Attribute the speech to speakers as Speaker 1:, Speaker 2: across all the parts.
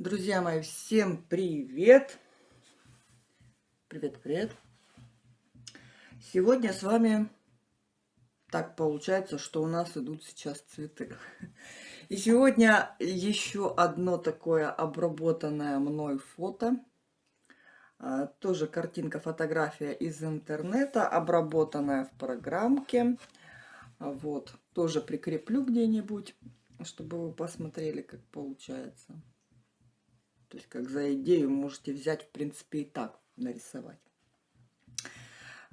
Speaker 1: Друзья мои, всем привет! Привет, привет! Сегодня с вами так получается, что у нас идут сейчас цветы. И сегодня еще одно такое обработанное мной фото. А, тоже картинка, фотография из интернета, обработанная в программке. Вот, тоже прикреплю где-нибудь, чтобы вы посмотрели, как получается. То есть, как за идею можете взять, в принципе, и так нарисовать.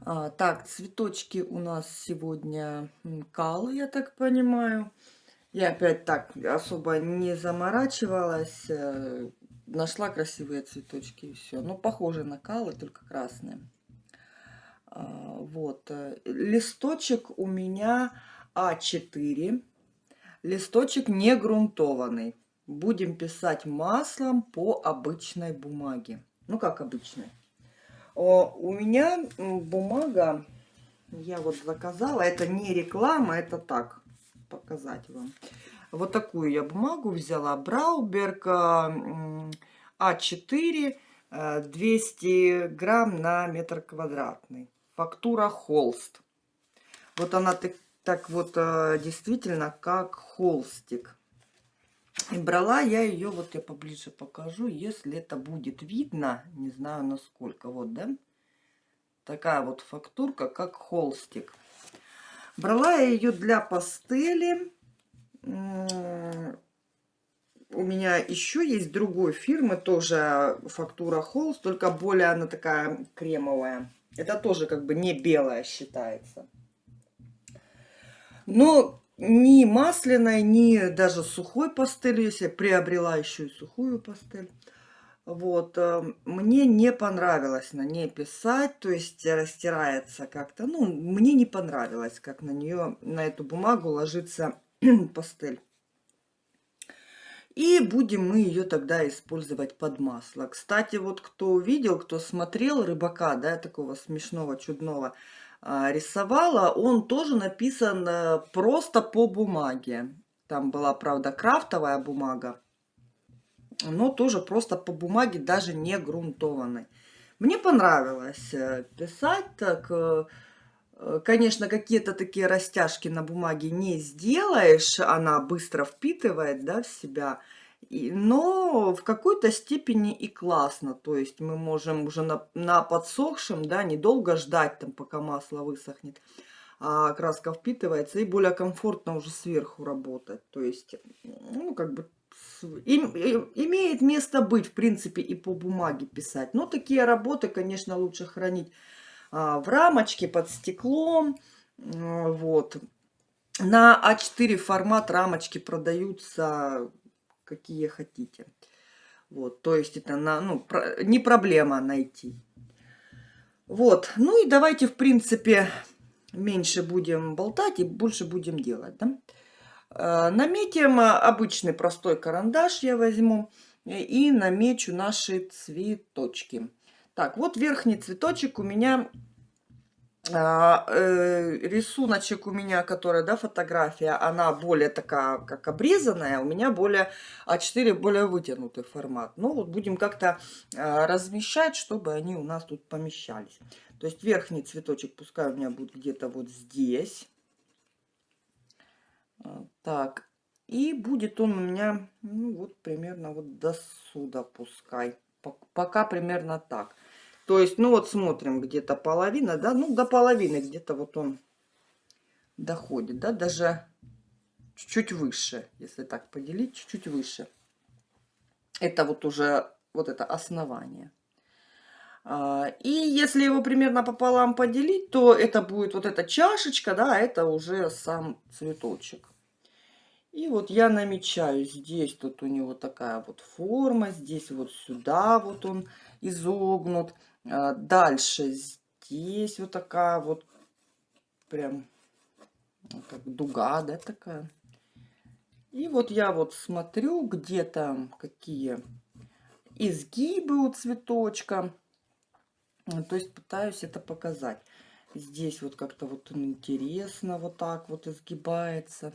Speaker 1: А, так, цветочки у нас сегодня калы, я так понимаю. Я опять так особо не заморачивалась. Э, нашла красивые цветочки и все. Ну, похоже на калы, только красные. А, вот. Э, листочек у меня А4. Листочек не грунтованный будем писать маслом по обычной бумаге. Ну, как обычной. У меня бумага, я вот заказала, это не реклама, это так, показать вам. Вот такую я бумагу взяла, Брауберг А4, 200 грамм на метр квадратный. Фактура холст. Вот она так, так вот э, действительно как холстик. И брала я ее, вот я поближе покажу, если это будет видно, не знаю насколько, вот, да? Такая вот фактурка, как холстик. Брала я ее для пастели. У меня еще есть другой фирмы, тоже фактура холст, только более она такая кремовая. Это тоже как бы не белая считается. Но ни масляной, ни даже сухой пастелью, если я приобрела еще и сухую пастель. Вот, э, мне не понравилось на ней писать, то есть растирается как-то, ну, мне не понравилось, как на нее, на эту бумагу ложится пастель. И будем мы ее тогда использовать под масло. Кстати, вот кто увидел, кто смотрел рыбака, да, такого смешного, чудного, рисовала, он тоже написан э, просто по бумаге. Там была, правда, крафтовая бумага, но тоже просто по бумаге, даже не грунтованной. Мне понравилось э, писать так. Э, конечно, какие-то такие растяжки на бумаге не сделаешь, она быстро впитывает да, в себя – но в какой-то степени и классно. То есть мы можем уже на, на подсохшем, да, недолго ждать, там, пока масло высохнет, а краска впитывается, и более комфортно уже сверху работать. То есть, ну, как бы им, имеет место быть, в принципе, и по бумаге писать. Но такие работы, конечно, лучше хранить а, в рамочке под стеклом. Вот. На А4 формат рамочки продаются какие хотите. Вот, то есть это на, ну, про, не проблема найти. Вот, ну и давайте, в принципе, меньше будем болтать и больше будем делать, да? Э, наметим обычный простой карандаш я возьму и намечу наши цветочки. Так, вот верхний цветочек у меня э, рисуночек у меня, которая, да, фотография, она более такая, как обрезанная, у меня более А4, более вытянутый формат. Ну, вот будем как-то э, размещать, чтобы они у нас тут помещались. То есть верхний цветочек пускай у меня будет где-то вот здесь. А, так, и будет он у меня, ну, вот примерно вот до сюда пускай. Пока примерно так. То есть, ну вот смотрим, где-то половина, да, ну до половины где-то вот он доходит, да, даже чуть-чуть выше, если так поделить, чуть-чуть выше. Это вот уже вот это основание. А, и если его примерно пополам поделить, то это будет вот эта чашечка, да, а это уже сам цветочек. И вот я намечаю здесь, тут у него такая вот форма, здесь вот сюда вот он изогнут. А, дальше здесь вот такая вот прям как дуга, да, такая. И вот я вот смотрю, где там какие изгибы у цветочка. То есть пытаюсь это показать. Здесь вот как-то вот интересно вот так вот изгибается.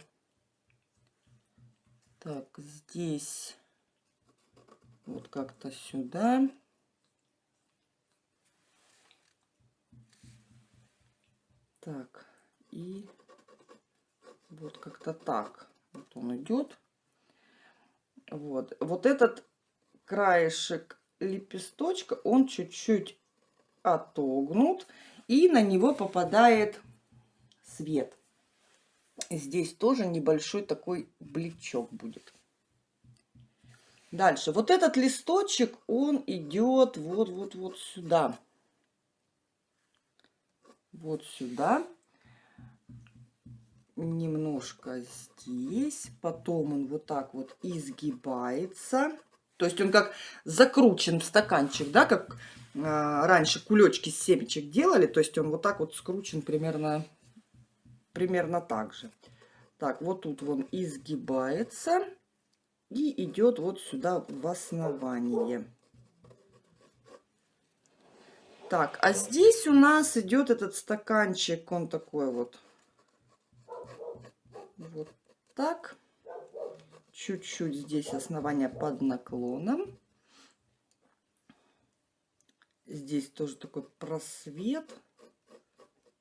Speaker 1: Так, здесь Вот как-то сюда. Так, и вот как-то так. Вот он идет. Вот. Вот этот краешек лепесточка, он чуть-чуть отогнут. И на него попадает свет. Здесь тоже небольшой такой бличок будет. Дальше. Вот этот листочек, он идет вот-вот-вот сюда. Вот сюда. Немножко здесь. Потом он вот так вот изгибается. То есть он как закручен в стаканчик, да, как э, раньше кулечки с семечек делали. То есть он вот так вот скручен примерно, примерно так же. Так, вот тут он изгибается и идет вот сюда в основание. Так, а здесь у нас идет этот стаканчик, он такой вот, вот так. Чуть-чуть здесь основание под наклоном. Здесь тоже такой просвет.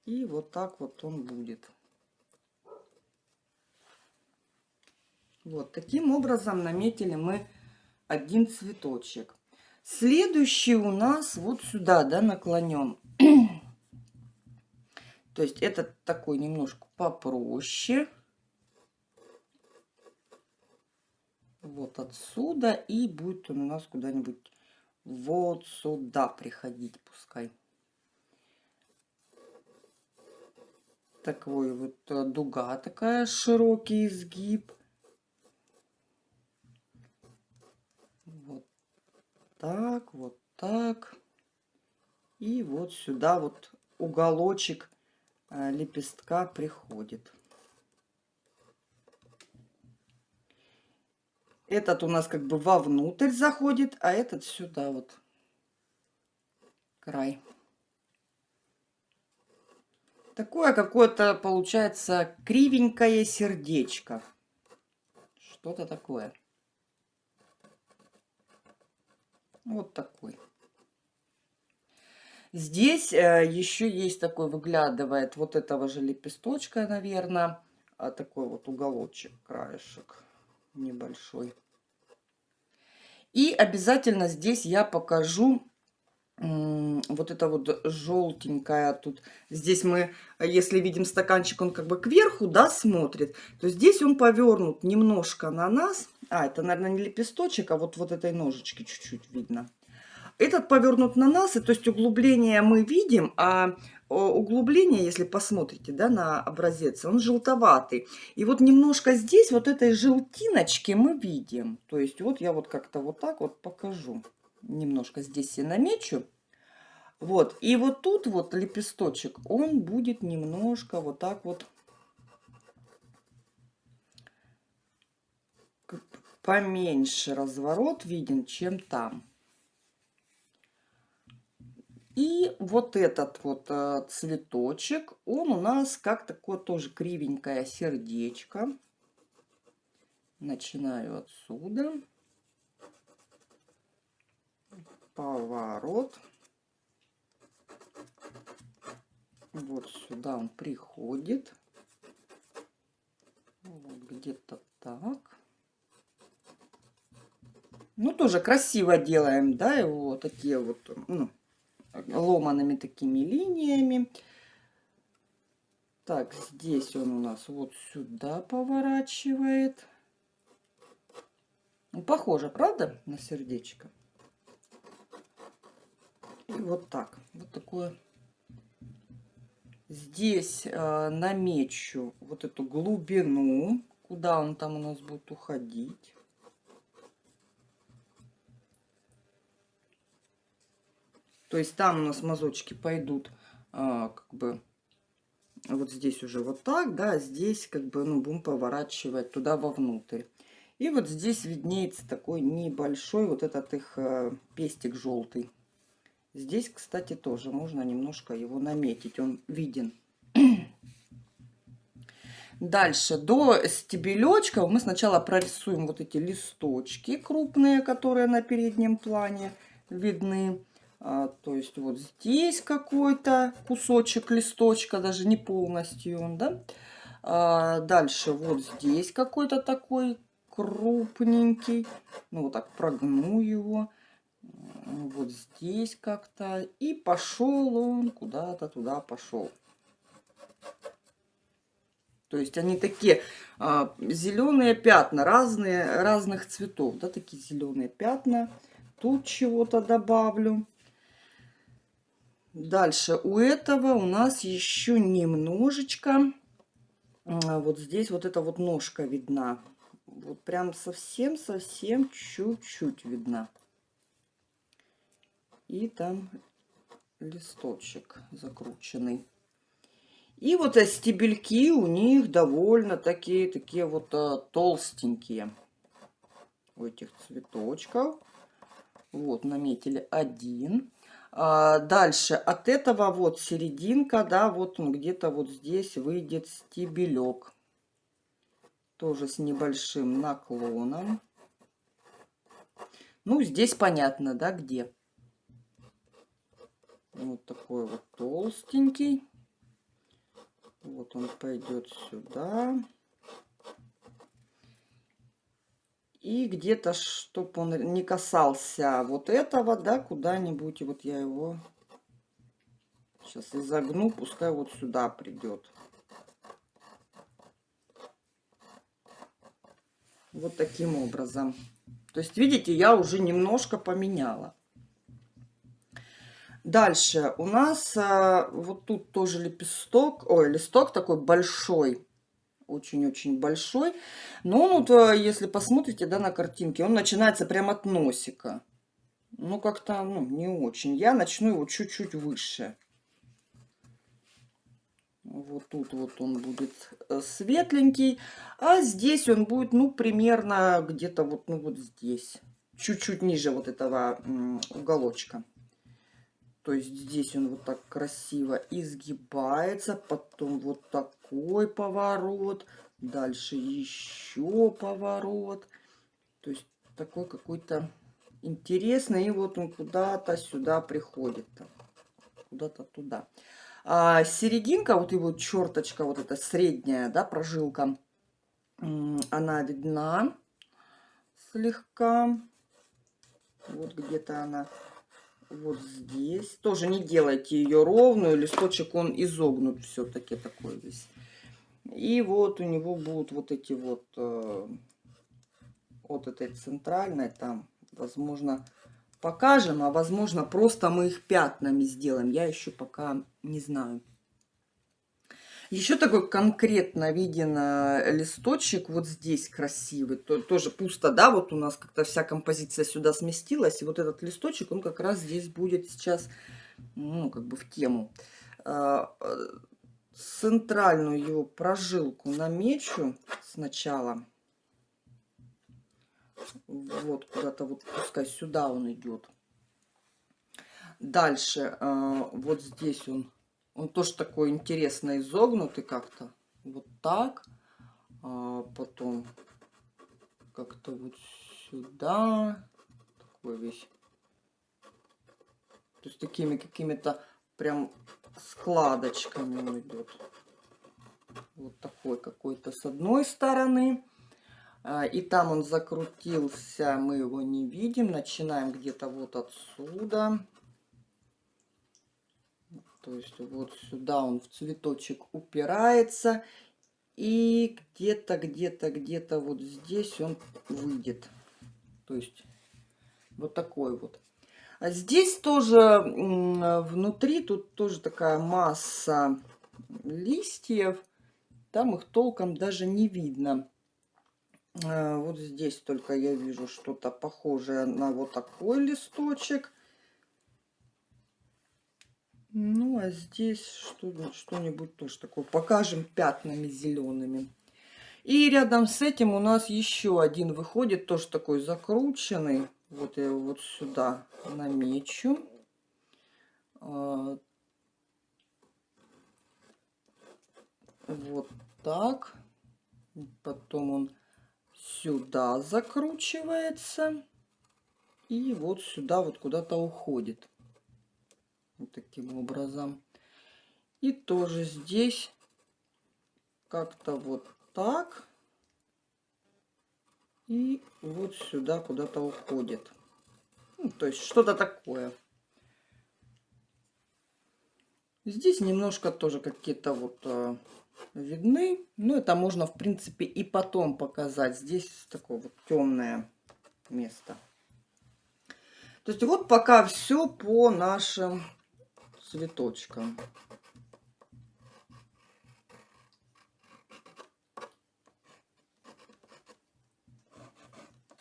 Speaker 1: И вот так вот он будет. Вот таким образом наметили мы один цветочек. Следующий у нас вот сюда, да, наклонен. То есть этот такой немножко попроще. Вот отсюда. И будет он у нас куда-нибудь вот сюда приходить пускай. Такой вот э, дуга такая, широкий изгиб. Так, вот так. И вот сюда вот уголочек э, лепестка приходит. Этот у нас как бы вовнутрь заходит, а этот сюда вот край. Такое какое-то получается кривенькое сердечко. Что-то такое. Вот такой. Здесь э, еще есть такой, выглядывает вот этого же лепесточка, наверное, а такой вот уголочек, краешек небольшой. И обязательно здесь я покажу вот это вот желтенькая тут. Здесь мы, если видим стаканчик, он как бы кверху, да, смотрит, то здесь он повернут немножко на нас. А, это, наверное, не лепесточек, а вот, вот этой ножички чуть-чуть видно. Этот повернут на нас, и то есть углубление мы видим, а углубление, если посмотрите да, на образец, он желтоватый. И вот немножко здесь вот этой желтиночки мы видим. То есть вот я вот как-то вот так вот покажу немножко здесь я намечу. Вот, и вот тут вот лепесточек, он будет немножко вот так вот поменьше разворот виден, чем там. И вот этот вот э, цветочек, он у нас как такое тоже кривенькое сердечко. Начинаю отсюда поворот. Вот сюда он приходит. Вот где-то так. Ну, тоже красиво делаем, да, его такие вот, ну, ломаными такими линиями. Так, здесь он у нас вот сюда поворачивает. Ну, похоже, правда, на сердечко? И вот так. Вот такое. Здесь э, намечу вот эту глубину, куда он там у нас будет уходить. То есть там у нас мазочки пойдут э, как бы вот здесь уже вот так, да, здесь как бы ну, будем поворачивать туда вовнутрь. И вот здесь виднеется такой небольшой вот этот их э, пестик желтый. Здесь, кстати, тоже можно немножко его наметить. Он виден. Дальше, до стебелечков мы сначала прорисуем вот эти листочки крупные, которые на переднем плане видны. А, то есть вот здесь какой-то кусочек листочка, даже не полностью он, да. А, дальше вот здесь какой-то такой крупненький. Ну вот так прогну его. Вот здесь как-то. И пошел он куда-то туда пошел. То есть они такие а, зеленые пятна, разные, разных цветов, да, такие зеленые пятна. Тут чего-то добавлю. Дальше у этого у нас еще немножечко, а, вот здесь вот эта вот ножка видна. Вот прям совсем-совсем чуть-чуть видна. И там листочек закрученный. И вот стебельки у них довольно такие, такие вот а, толстенькие. У этих цветочков. Вот, наметили один. А, дальше от этого вот серединка, да, вот он где-то вот здесь выйдет стебелек. Тоже с небольшим наклоном. Ну, здесь понятно, да, где. Вот такой вот толстенький. Вот он пойдет сюда. И где-то, чтобы он не касался вот этого, да, куда-нибудь, вот я его сейчас изогну, пускай вот сюда придет. Вот таким образом. То есть, видите, я уже немножко поменяла. Дальше у нас а, вот тут тоже лепесток, ой, листок такой большой, очень-очень большой. Но он вот, если посмотрите, да, на картинке, он начинается прямо от носика. Ну, как-то, ну, не очень. Я начну его чуть-чуть выше. Вот тут вот он будет э, светленький. А здесь он будет, ну, примерно где-то вот, ну, вот здесь. Чуть-чуть ниже вот этого уголочка. То есть здесь он вот так красиво изгибается, потом вот такой поворот, дальше еще поворот. То есть такой какой-то интересный. И вот он куда-то сюда приходит. Куда-то туда. А серединка, вот его черточка, вот эта средняя, да, прожилка, она видна слегка. Вот где-то она вот здесь. Тоже не делайте ее ровную, листочек он изогнут все-таки такой весь. И вот у него будут вот эти вот, э, вот этой центральной там, возможно, покажем, а возможно просто мы их пятнами сделаем. Я еще пока не знаю. Еще такой конкретно виден э, листочек вот здесь красивый. То, тоже пусто, да, вот у нас как-то вся композиция сюда сместилась. И вот этот листочек, он как раз здесь будет сейчас, ну, как бы в тему. А, э, центральную его прожилку намечу сначала. Вот куда-то вот пускай сюда он идет. Дальше э, вот здесь он он тоже такой интересно изогнутый как-то. Вот так. А потом как-то вот сюда. Такой весь. То есть такими какими-то прям складочками он идет. Вот такой какой-то с одной стороны. А, и там он закрутился, мы его не видим. Начинаем где-то вот отсюда. То есть вот сюда он в цветочек упирается. И где-то, где-то, где-то вот здесь он выйдет. То есть вот такой вот. А здесь тоже внутри, тут тоже такая масса листьев. Там их толком даже не видно. А, вот здесь только я вижу что-то похожее на вот такой листочек. Ну, а здесь что-нибудь тоже такое. Покажем пятнами зелеными. И рядом с этим у нас еще один выходит, тоже такой закрученный. Вот я его вот сюда намечу. А, вот так. Потом он сюда закручивается. И вот сюда вот куда-то уходит. Вот таким образом. И тоже здесь как-то вот так. И вот сюда куда-то уходит. Ну, то есть что-то такое. Здесь немножко тоже какие-то вот э, видны. Но это можно, в принципе, и потом показать. Здесь такое вот темное место. То есть вот пока все по нашим цветочкам.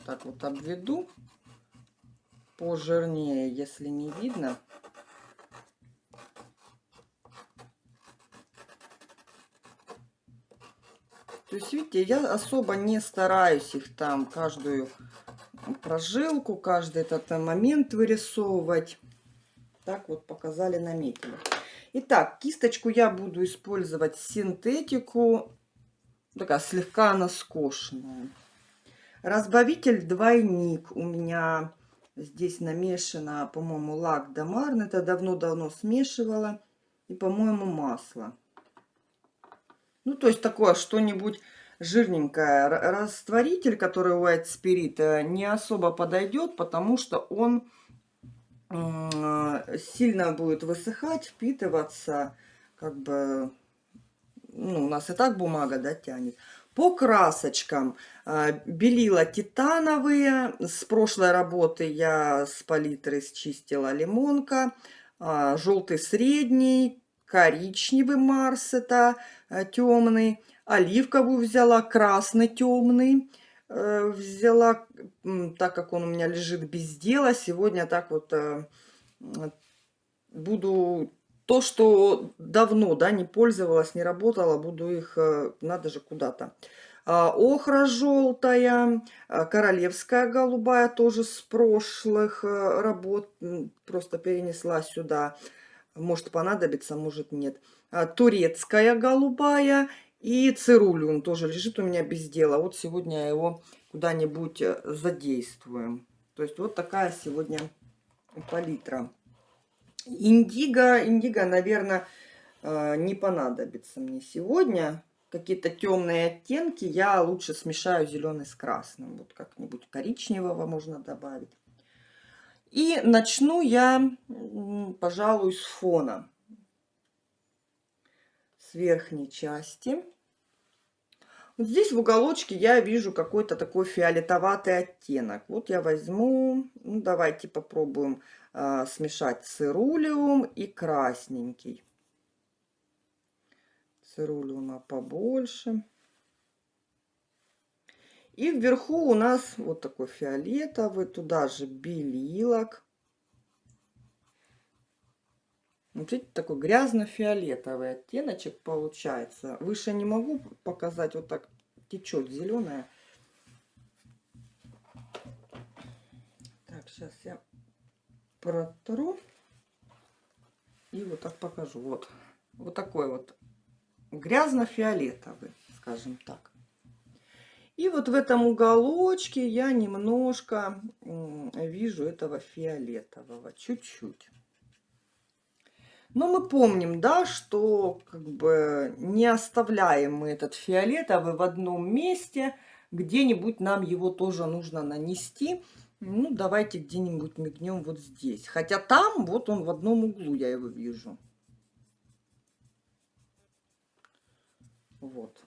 Speaker 1: Так вот обведу пожирнее, если не видно. То есть, видите, я особо не стараюсь их там каждую прожилку, каждый этот момент вырисовывать. Так вот показали, наметили. Итак, кисточку я буду использовать синтетику, такая слегка она скошенная. Разбавитель двойник у меня здесь намешано, по-моему, лак Дамарн. Это давно-давно смешивала. И, по-моему, масло. Ну, то есть такое что-нибудь жирненькое. Растворитель, который White Spirit, э, не особо подойдет, потому что он сильно будет высыхать, впитываться. Как бы, ну, у нас и так бумага, да, тянет. По красочкам. Э, белила титановые. С прошлой работы я с палитры счистила лимонка. Э, Желтый средний, коричневый Марс это темный оливковую взяла, красный темный э, взяла, так как он у меня лежит без дела. Сегодня так вот э, буду то, что давно да, не пользовалась, не работала, буду их, э, надо же куда-то. А, охра желтая, а, королевская голубая, тоже с прошлых работ, просто перенесла сюда. Может понадобится, может нет. А, турецкая голубая и цирулиум тоже лежит у меня без дела. Вот сегодня его куда-нибудь э, задействуем. То есть вот такая сегодня палитра. Индиго, индиго, наверное, э, не понадобится мне сегодня. Какие-то темные оттенки я лучше смешаю зеленый с красным. Вот как-нибудь коричневого можно добавить. И начну я, пожалуй, с фона с верхней части. Вот здесь в уголочке я вижу какой-то такой фиолетоватый оттенок. Вот я возьму, ну давайте попробуем а, смешать цирулиум и красненький. Цирулиума побольше. И вверху у нас вот такой фиолетовый, туда же белилок. Вот видите, такой грязно-фиолетовый оттеночек получается. Выше не могу показать, вот так течет зеленая. Так, сейчас я протру. И вот так покажу. Вот, вот такой вот грязно-фиолетовый, скажем так. И вот в этом уголочке я немножко вижу этого фиолетового, чуть-чуть. Но мы помним, да, что как бы не оставляем мы этот фиолетовый в одном месте. Где-нибудь нам его тоже нужно нанести. Ну, давайте где-нибудь мигнем вот здесь. Хотя там, вот он в одном углу, я его вижу. Вот.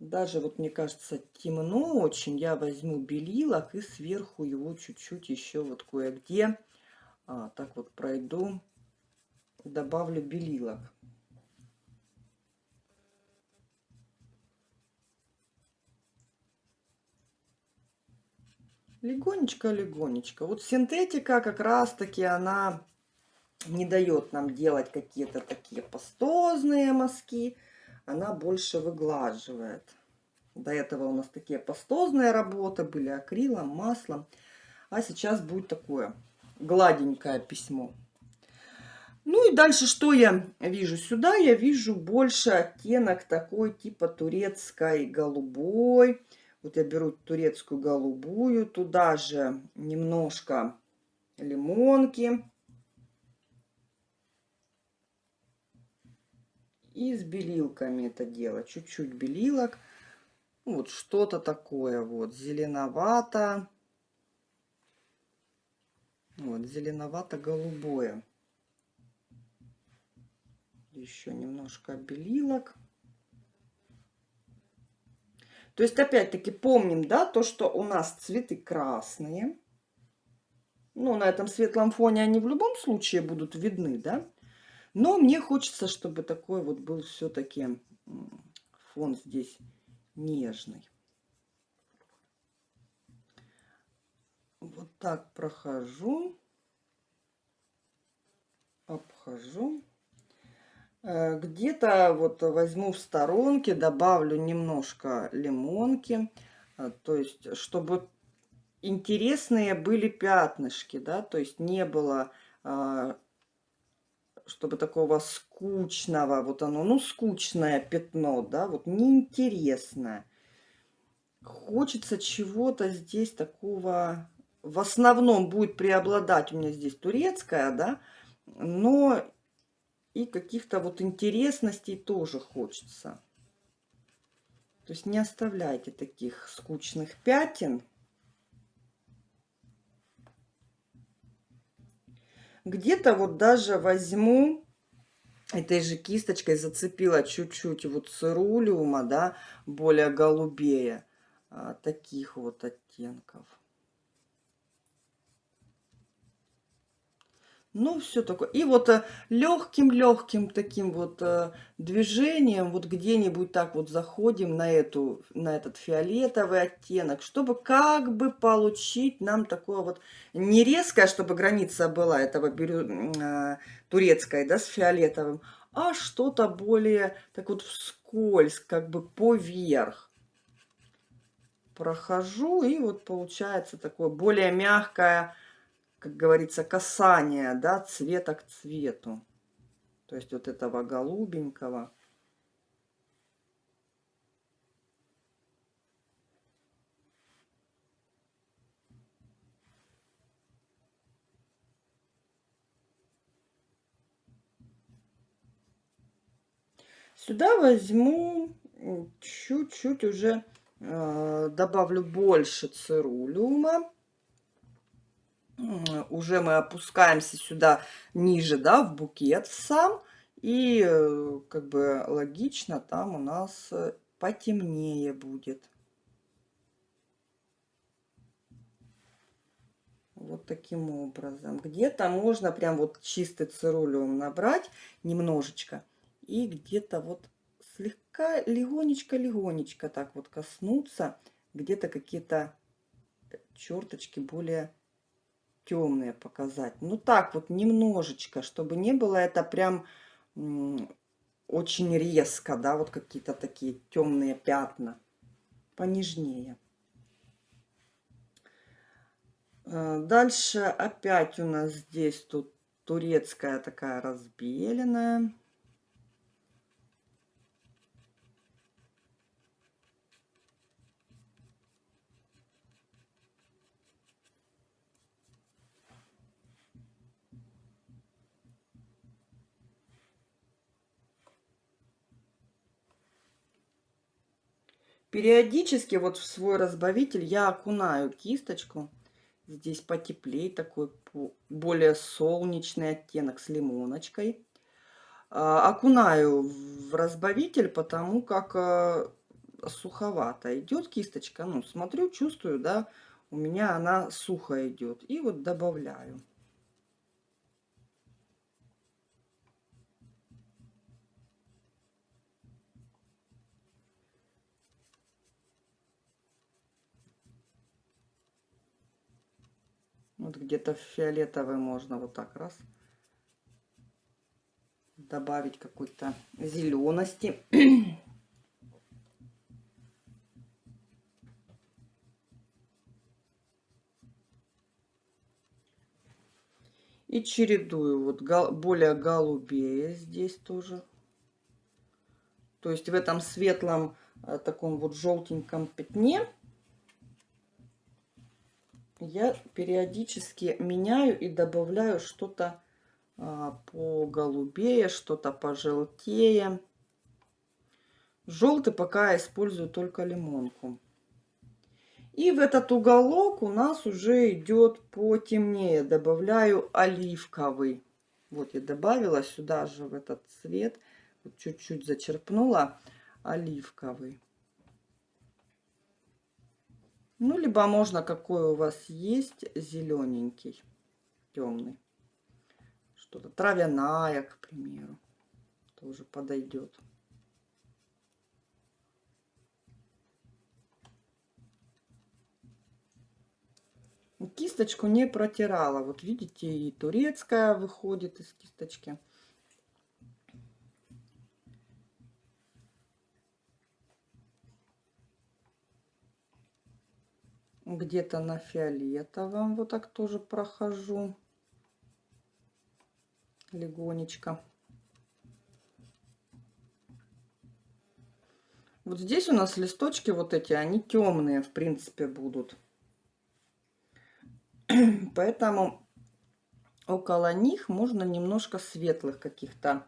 Speaker 1: Даже вот мне кажется темно очень, я возьму белилок и сверху его чуть-чуть еще вот кое-где а, так вот пройду, добавлю белилок. Легонечко-легонечко. Вот синтетика как раз-таки она не дает нам делать какие-то такие пастозные мазки она больше выглаживает. До этого у нас такие пастозные работы были акрилом, маслом. А сейчас будет такое гладенькое письмо. Ну и дальше что я вижу? Сюда я вижу больше оттенок такой типа турецкой голубой. Вот я беру турецкую голубую, туда же немножко лимонки. И с белилками это дело. Чуть-чуть белилок. Вот что-то такое вот зеленовато. Вот зеленовато-голубое. Еще немножко белилок. То есть, опять-таки, помним, да, то, что у нас цветы красные. Ну, на этом светлом фоне они в любом случае будут видны, да. Но мне хочется, чтобы такой вот был все-таки фон здесь нежный. Вот так прохожу, обхожу. Э, где-то вот возьму в сторонке, добавлю немножко лимонки, э, то есть чтобы интересные были пятнышки, да, то есть не было, э, чтобы такого скучного, вот оно, ну, скучное пятно, да, вот неинтересное. Хочется чего-то здесь такого, в основном будет преобладать у меня здесь турецкая, да, но и каких-то вот интересностей тоже хочется. То есть не оставляйте таких скучных пятен. Где-то вот даже возьму этой же кисточкой, зацепила чуть-чуть вот цирулиума, да, более голубее, а, таких вот оттенков. Ну, все такое. И вот легким-легким э, таким вот э, движением, вот где-нибудь так вот заходим на, эту, на этот фиолетовый оттенок, чтобы как бы получить нам такое вот, не резкое, чтобы граница была этого бирю, э, турецкой, да, с фиолетовым, а что-то более так вот вскользь, как бы поверх. Прохожу, и вот получается такое более мягкое, как говорится, касание, да, цвета к цвету. То есть вот этого голубенького. Сюда возьму чуть-чуть уже, э, добавлю больше цирулиума уже мы опускаемся сюда ниже, да, в букет сам. И э, как бы логично, там у нас э, потемнее будет. Вот таким образом. Где-то можно прям вот чистый цирулиум набрать немножечко. И где-то вот слегка, легонечко-легонечко так вот коснуться. Где-то какие-то черточки более темные показать. Ну так вот немножечко, чтобы не было это прям очень резко, да, вот какие-то такие темные пятна. Понежнее. Э, дальше опять у нас здесь тут турецкая такая разбеленная. Периодически вот в свой разбавитель я окунаю кисточку. Здесь потеплее, такой более солнечный оттенок с лимоночкой. А, окунаю в разбавитель, потому как а, суховато идет кисточка. Ну, смотрю, чувствую, да, у меня она сухо идет. И вот добавляю. Вот где-то фиолетовый можно вот так раз добавить какой-то зелености. И чередую. Вот более голубее здесь тоже. То есть в этом светлом э, таком вот желтеньком пятне я периодически меняю и добавляю что-то а, по голубее, что-то пожелтее. Желтый пока я использую только лимонку. И в этот уголок у нас уже идет потемнее. Добавляю оливковый. Вот я добавила сюда же в этот цвет. Чуть-чуть зачерпнула оливковый. Ну, либо можно, какой у вас есть, зелененький, темный. Что-то травяная, к примеру, тоже подойдет. Кисточку не протирала. Вот видите, и турецкая выходит из кисточки. Где-то на фиолетовом вот так тоже прохожу легонечко. Вот здесь у нас листочки вот эти, они темные, в принципе, будут. Поэтому около них можно немножко светлых каких-то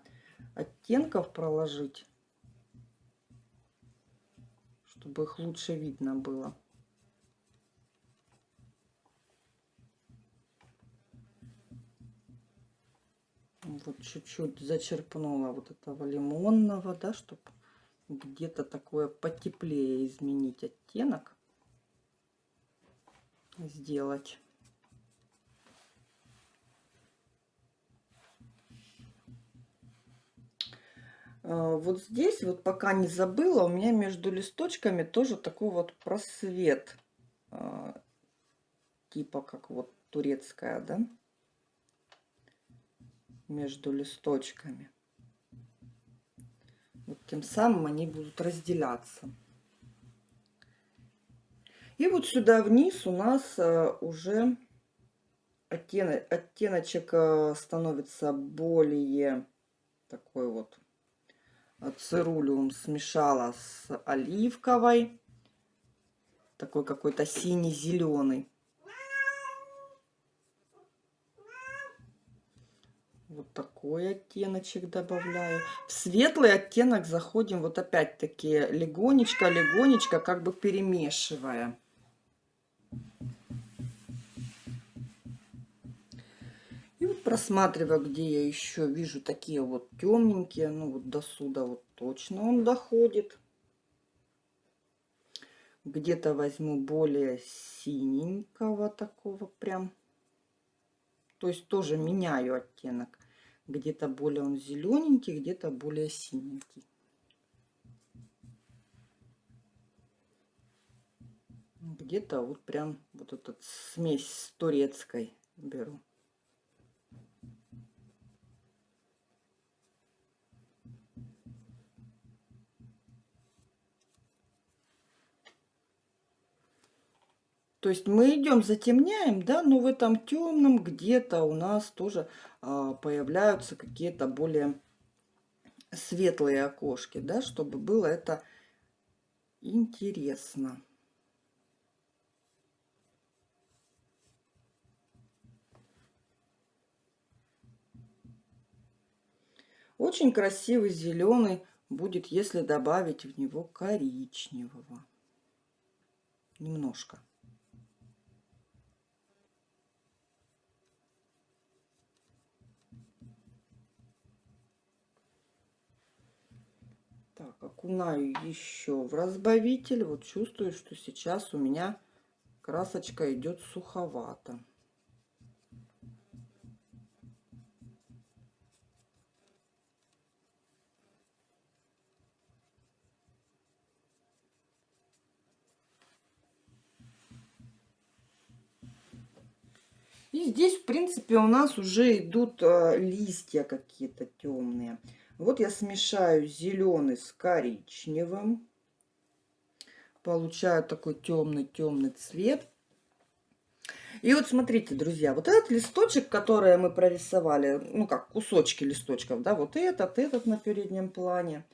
Speaker 1: оттенков проложить, чтобы их лучше видно было. Вот чуть-чуть зачерпнула вот этого лимонного, да, чтобы где-то такое потеплее изменить оттенок, сделать. А, вот здесь, вот пока не забыла, у меня между листочками тоже такой вот просвет, а, типа как вот турецкая, да между листочками. Вот тем самым они будут разделяться. И вот сюда вниз у нас э, уже оттеночек э, становится более такой вот цирулиум смешала с оливковой. Такой какой-то синий-зеленый. Вот такой оттеночек добавляю. В светлый оттенок заходим вот опять-таки легонечко, легонечко, как бы перемешивая. И вот просматриваю, где я еще вижу такие вот темненькие, ну вот до сюда вот точно он доходит. Где-то возьму более синенького такого прям. То есть тоже меняю оттенок. Где-то более он зелененький, где-то более синенький. Где-то вот прям вот этот смесь с турецкой беру. То есть мы идем, затемняем, да, но в этом темном где-то у нас тоже появляются какие-то более светлые окошки, да, чтобы было это интересно. Очень красивый зеленый будет, если добавить в него коричневого. Немножко. Так, окунаю еще в разбавитель. Вот чувствую, что сейчас у меня красочка идет суховато. И здесь, в принципе, у нас уже идут э, листья какие-то темные. Вот я смешаю зеленый с коричневым. Получаю такой темный-темный цвет. И вот смотрите, друзья, вот этот листочек, который мы прорисовали, ну как кусочки листочков, да, вот этот, этот на переднем плане,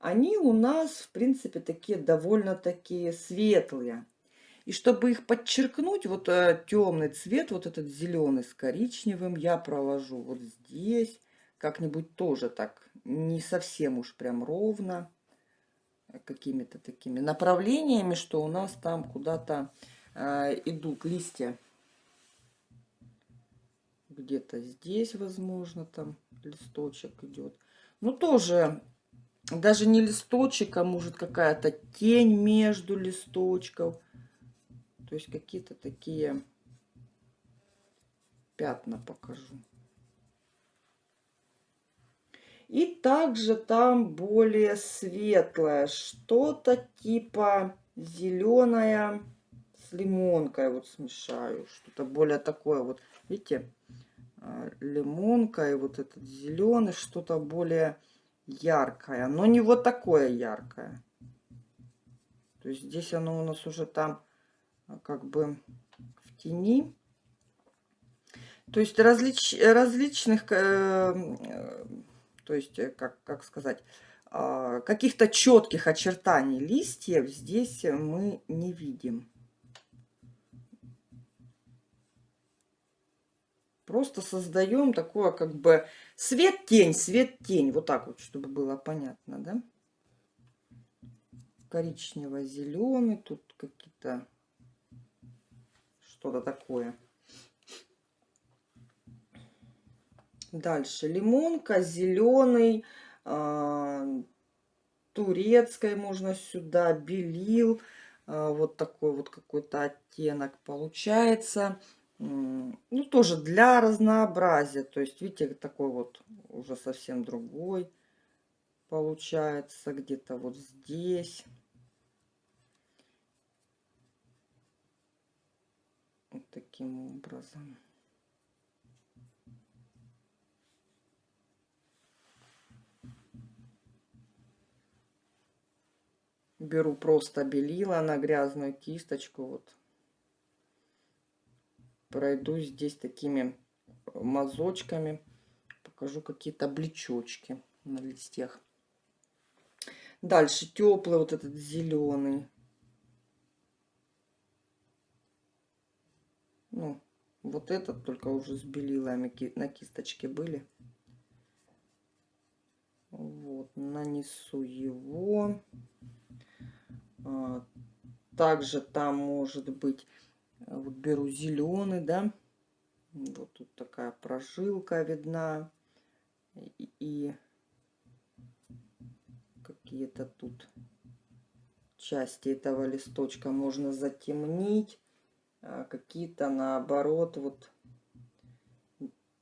Speaker 1: они у нас, в принципе, такие довольно такие светлые. И чтобы их подчеркнуть, вот э, темный цвет, вот этот зеленый с коричневым, я проложу вот здесь, как-нибудь тоже так, не совсем уж прям ровно, э, какими-то такими направлениями, что у нас там куда-то э, идут листья. Где-то здесь, возможно, там листочек идет. Ну, тоже даже не листочек, а может какая-то тень между листочков. То есть какие-то такие пятна покажу. И также там более светлое, что-то типа зеленое с лимонкой вот смешаю. Что-то более такое вот, видите, а, лимонка и вот этот зеленый, что-то более яркое, но не вот такое яркое. То есть здесь оно у нас уже там а, как бы в тени. То есть различ, различных, э, э, то есть, э, как, как сказать, э, каких-то четких очертаний листьев здесь мы не видим. Просто создаем такое как бы свет-тень, свет-тень. Вот так вот, чтобы было понятно, да? Коричнево-зеленый, тут какие-то что-то такое. Дальше лимонка, зеленый, э, турецкой можно сюда, белил. Э, вот такой вот какой-то оттенок получается. Ну, тоже для разнообразия. То есть, видите, такой вот уже совсем другой получается. Где-то вот здесь. Вот таким образом. Беру просто белила на грязную кисточку. Вот. Пройду здесь такими мазочками. Покажу какие-то блечочки на листьях. Дальше теплый вот этот зеленый. Ну, вот этот только уже с белилами на кисточке были. Вот, нанесу его. А, также там может быть, э, вот беру зеленый, да. Вот тут такая прожилка видна. И, и какие-то тут части этого листочка можно затемнить. А, какие-то наоборот вот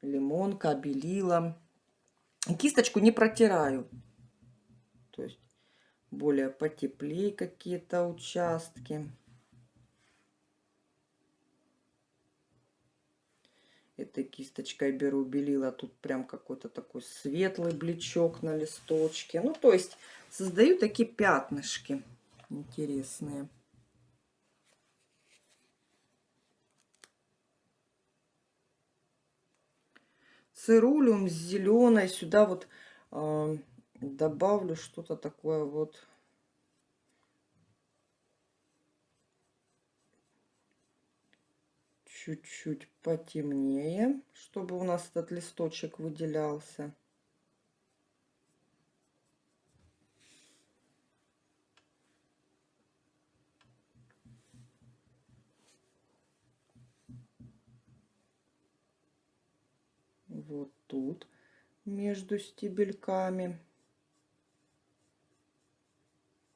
Speaker 1: лимонка, белила. Кисточку не протираю. Более потеплее какие-то участки. Этой кисточкой беру белила. Тут прям какой-то такой светлый блечок на листочке. Ну, то есть создаю такие пятнышки интересные. цирулиум с зеленой. Сюда вот э, добавлю что-то такое вот. Чуть-чуть потемнее, чтобы у нас этот листочек выделялся. вот тут между стебельками.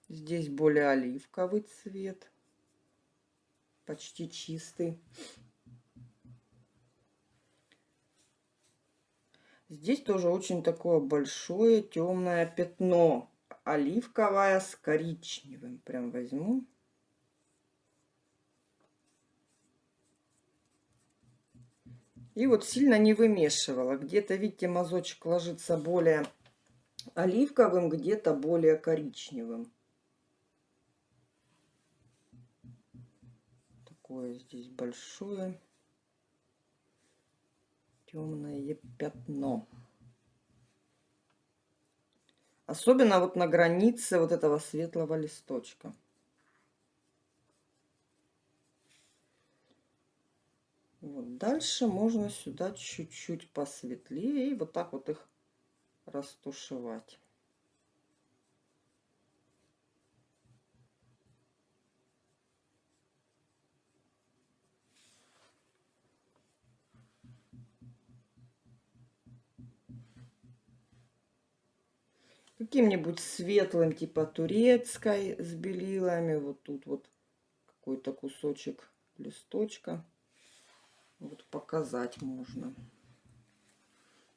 Speaker 1: Здесь более оливковый цвет, почти чистый. Здесь тоже очень такое большое темное пятно, оливковое с коричневым. Прям возьму. И вот сильно не вымешивала. Где-то, видите, мазочек ложится более оливковым, где-то более коричневым. Такое здесь большое. темное пятно. Особенно вот на границе вот этого светлого листочка. Вот дальше можно сюда чуть-чуть посветлее и вот так вот их растушевать. Каким-нибудь светлым, типа турецкой с белилами. Вот тут вот какой-то кусочек листочка. Вот показать можно.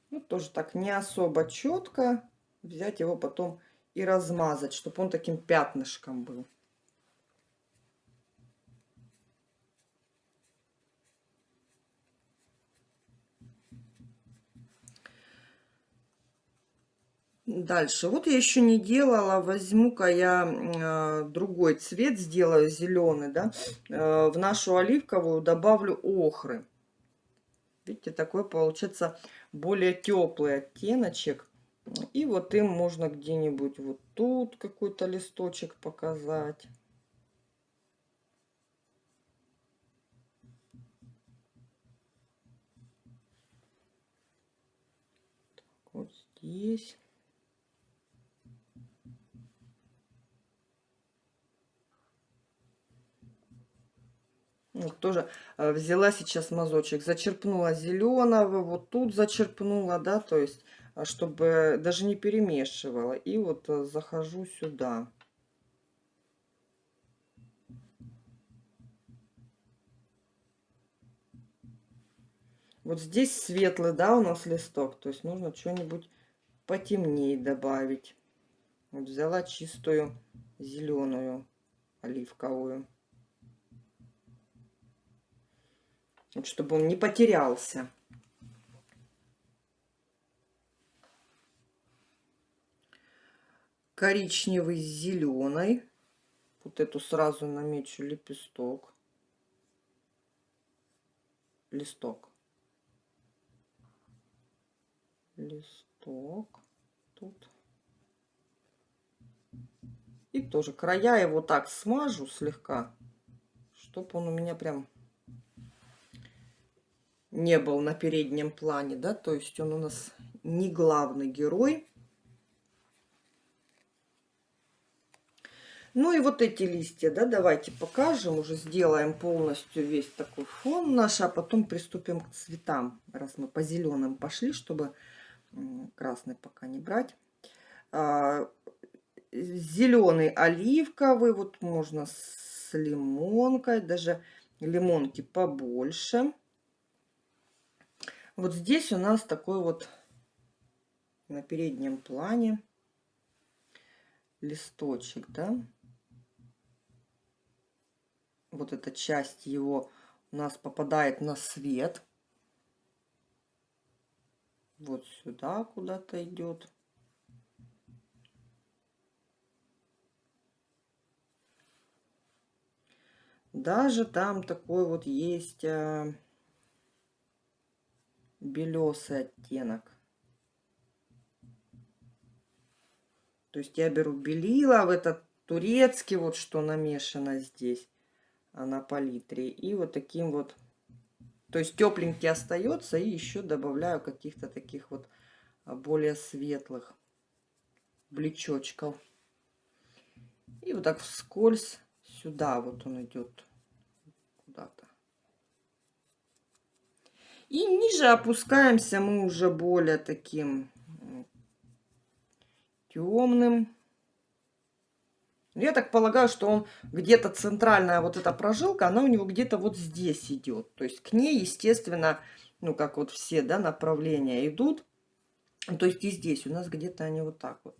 Speaker 1: Ну, тоже так не особо четко. Взять его потом и размазать, чтобы он таким пятнышком был. Дальше. Вот я еще не делала. Возьму-ка я э, другой цвет, сделаю зеленый, да. Э, в нашу оливковую добавлю охры. Видите, такой получается более теплый оттеночек. И вот им можно где-нибудь вот тут какой-то листочек показать. Вот здесь. Ну, тоже э, взяла сейчас мазочек, зачерпнула зеленого, вот тут зачерпнула, да, то есть, а, чтобы даже не перемешивала. И вот э, захожу сюда. Вот здесь светлый, да, у нас листок, то есть нужно что-нибудь потемнее добавить. Вот взяла чистую зеленую оливковую. Чтобы он не потерялся. Коричневый с зеленой. Вот эту сразу намечу лепесток. Листок. Листок. Тут. И тоже края его так смажу слегка, чтобы он у меня прям не был на переднем плане, да, то есть он у нас не главный герой. Ну и вот эти листья, да, давайте покажем, уже сделаем полностью весь такой фон наш, а потом приступим к цветам, раз мы по зеленым пошли, чтобы красный пока не брать. А, зеленый оливковый, вот можно с лимонкой, даже лимонки побольше. Вот здесь у нас такой вот на переднем плане листочек, да. Вот эта часть его у нас попадает на свет. Вот сюда куда-то идет. Даже там такой вот есть а, белесый оттенок. То есть я беру белила в этот турецкий, вот что намешано здесь, а на палитре. И вот таким вот, то есть тепленький остается. И еще добавляю каких-то таких вот а, более светлых блечочков. И вот так вскользь сюда вот он идет куда-то. И ниже опускаемся мы уже более таким темным. Я так полагаю, что он где-то центральная вот эта прожилка, она у него где-то вот здесь идет. То есть к ней, естественно, ну как вот все да, направления идут. То есть и здесь у нас где-то они вот так вот.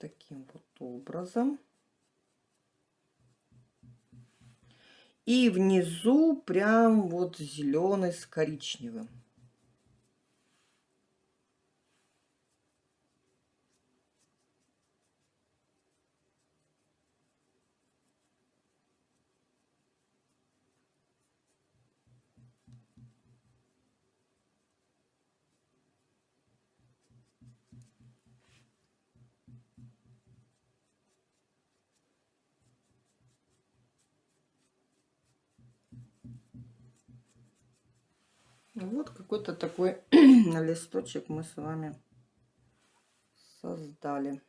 Speaker 1: Таким вот образом. И внизу прям вот зеленый с коричневым. Вот какой-то такой листочек мы с вами создали.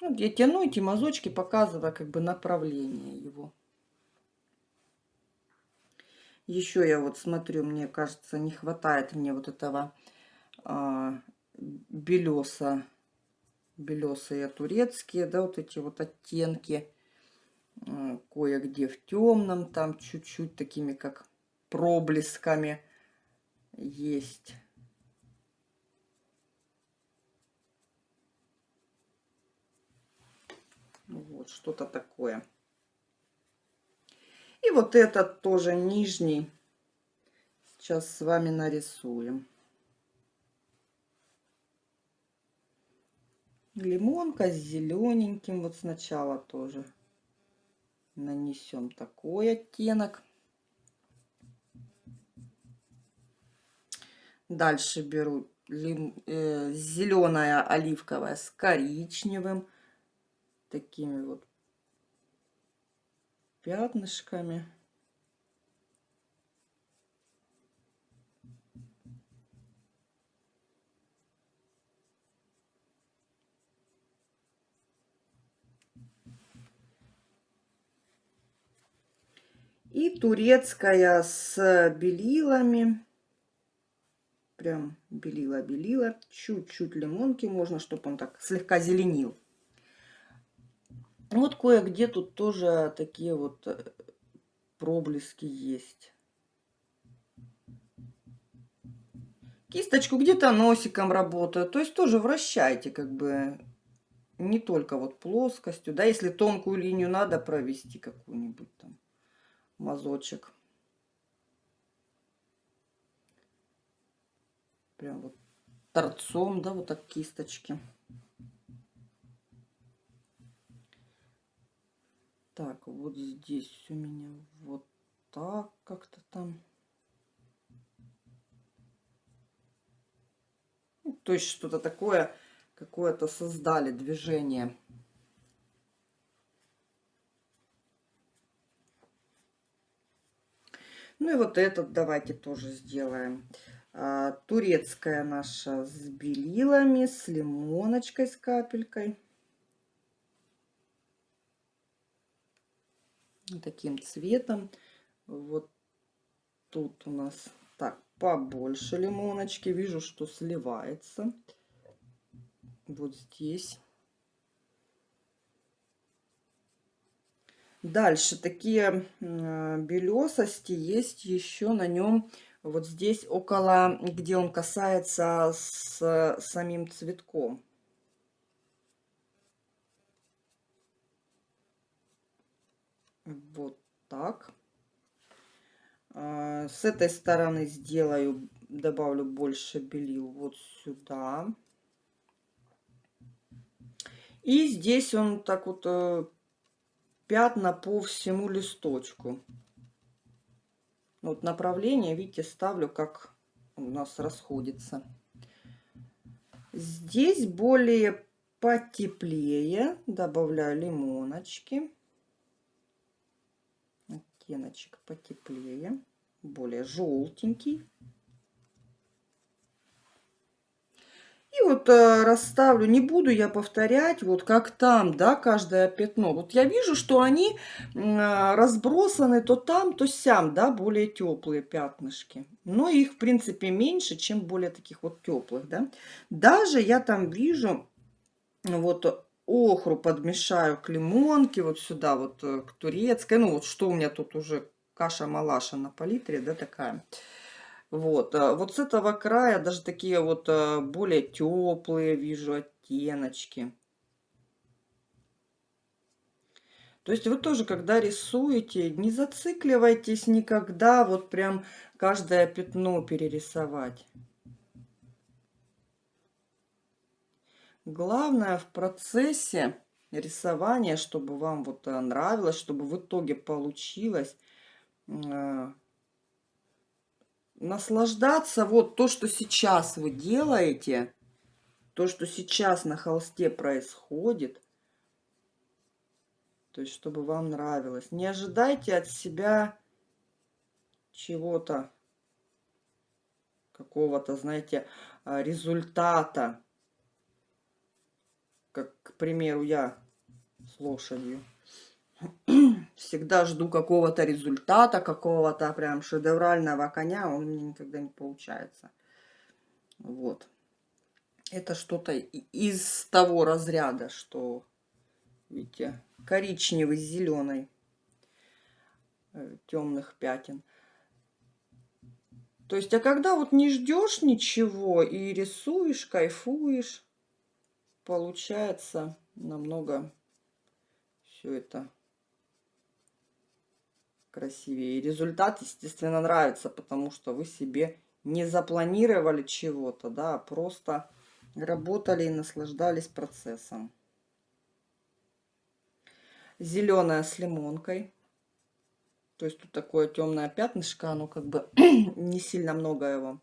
Speaker 1: Вот я тяну эти мазочки, показывая как бы направление его. Еще я вот смотрю, мне кажется, не хватает мне вот этого а, белеса. Белесые турецкие, да, вот эти вот оттенки. Кое-где в темном, там чуть-чуть такими как проблесками есть. Вот что-то такое. И вот этот тоже нижний. Сейчас с вами нарисуем. Лимонка с зелененьким. Вот сначала тоже нанесем такой оттенок. Дальше беру лим, э, зеленая оливковая с коричневым. Такими вот пятнышками. И турецкая с белилами. Прям белила-белила. Чуть-чуть лимонки можно, чтобы он так слегка зеленил. Вот кое-где тут тоже такие вот э, проблески есть. Кисточку где-то носиком работаю. То есть тоже вращайте как бы не только вот плоскостью. Да, если тонкую линию надо провести какую-нибудь там мазочек. Прям вот торцом, да, вот так кисточки. Так, вот здесь у меня вот так как-то там. Ну, то есть что-то такое, какое-то создали движение. Ну и вот этот давайте тоже сделаем. А, турецкая наша с белилами, с лимоночкой, с капелькой. таким цветом. Вот тут у нас так побольше лимоночки. Вижу, что сливается. Вот здесь. Дальше такие белесости есть еще на нем вот здесь около, где он касается с самим цветком. Вот так. А, с этой стороны сделаю, добавлю больше белил вот сюда. И здесь он так вот э, пятна по всему листочку. Вот направление, видите, ставлю, как у нас расходится. Здесь более потеплее добавляю лимоночки оттеночек потеплее, более желтенький. И вот э, расставлю, не буду я повторять, вот как там, да, каждое пятно. Вот я вижу, что они э, разбросаны то там, то сям, да, более теплые пятнышки. Но их, в принципе, меньше, чем более таких вот теплых, да. Даже я там вижу вот охру подмешаю к лимонке, вот сюда вот э, к турецкой. Ну вот что у меня тут уже каша-малаша на палитре, да, такая. Вот с этого края даже такие вот э, более теплые вижу оттеночки. То есть вы тоже, когда рисуете, не зацикливайтесь никогда вот прям каждое пятно перерисовать. Главное в процессе рисования, чтобы вам вот э, нравилось, чтобы в итоге получилось э, наслаждаться вот то, что сейчас вы делаете, то, что сейчас на холсте происходит. То есть, чтобы вам нравилось. Не ожидайте от себя чего-то, какого-то, знаете, а, результата. Как, к примеру, я с лошадью. Всегда жду какого-то результата, какого-то прям шедеврального коня. Он мне никогда не получается. Вот. Это что-то из того разряда, что, видите, коричневый с зеленой э, темных пятен. То есть, а когда вот не ждешь ничего и рисуешь, кайфуешь, получается намного все это красивее. И результат, естественно, нравится, потому что вы себе не запланировали чего-то, да, а просто работали и наслаждались процессом. Зеленая с лимонкой. То есть тут такое темное пятнышко, оно как бы не сильно много его.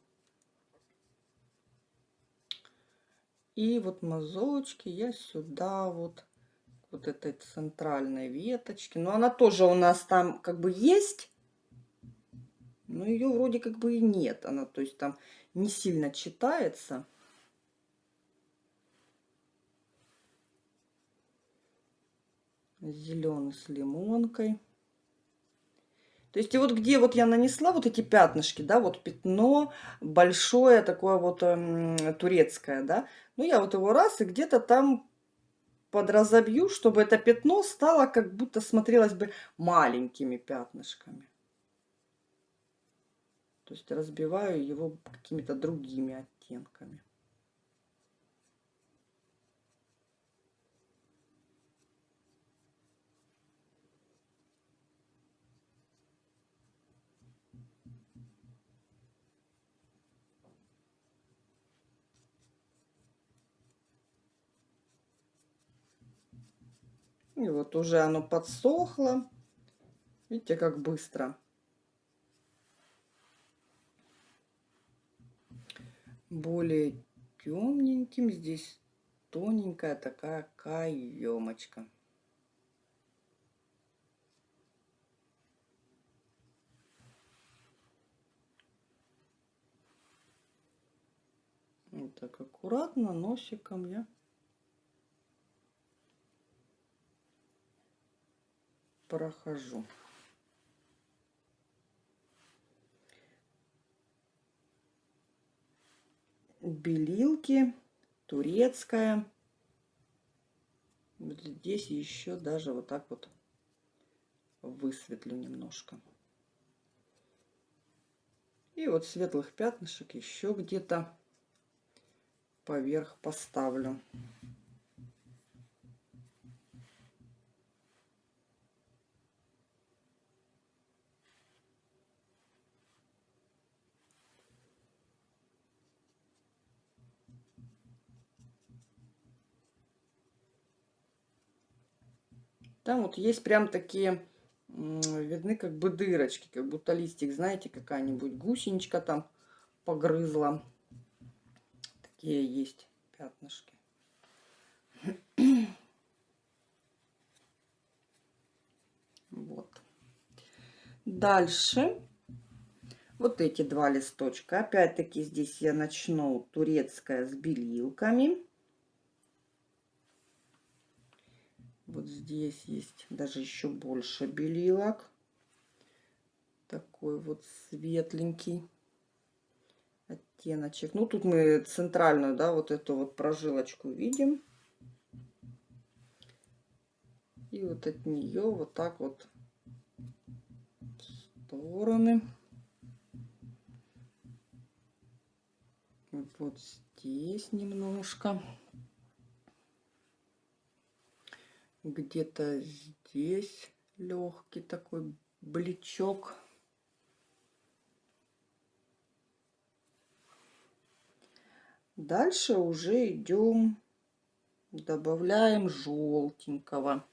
Speaker 1: И вот мазочки я сюда вот, вот этой центральной веточки. Но она тоже у нас там как бы есть. Но ее вроде как бы и нет. Она, то есть там не сильно читается. Зеленый с лимонкой. То есть и вот где вот я нанесла вот эти пятнышки, да, вот пятно большое такое вот эм, турецкое, да, ну я вот его раз и где-то там подразобью, чтобы это пятно стало как будто смотрелось бы маленькими пятнышками. То есть разбиваю его какими-то другими оттенками. И вот уже оно подсохло. Видите, как быстро. Более темненьким здесь тоненькая такая каемочка. Вот так аккуратно носиком я прохожу. Белилки, турецкая. Вот здесь еще даже вот так вот высветлю немножко. И вот светлых пятнышек еще где-то поверх поставлю. Там вот есть прям такие, видны как бы дырочки, как будто листик, знаете, какая-нибудь гусеничка там погрызла. Такие есть пятнышки. Вот. Дальше вот эти два листочка. Опять-таки здесь я начну турецкая с белилками. Вот здесь есть даже еще больше белилок. Такой вот светленький оттеночек. Ну, тут мы центральную, да, вот эту вот прожилочку видим. И вот от нее вот так вот стороны. Вот здесь немножко где-то здесь легкий такой бличок. Дальше уже идем, добавляем желтенького.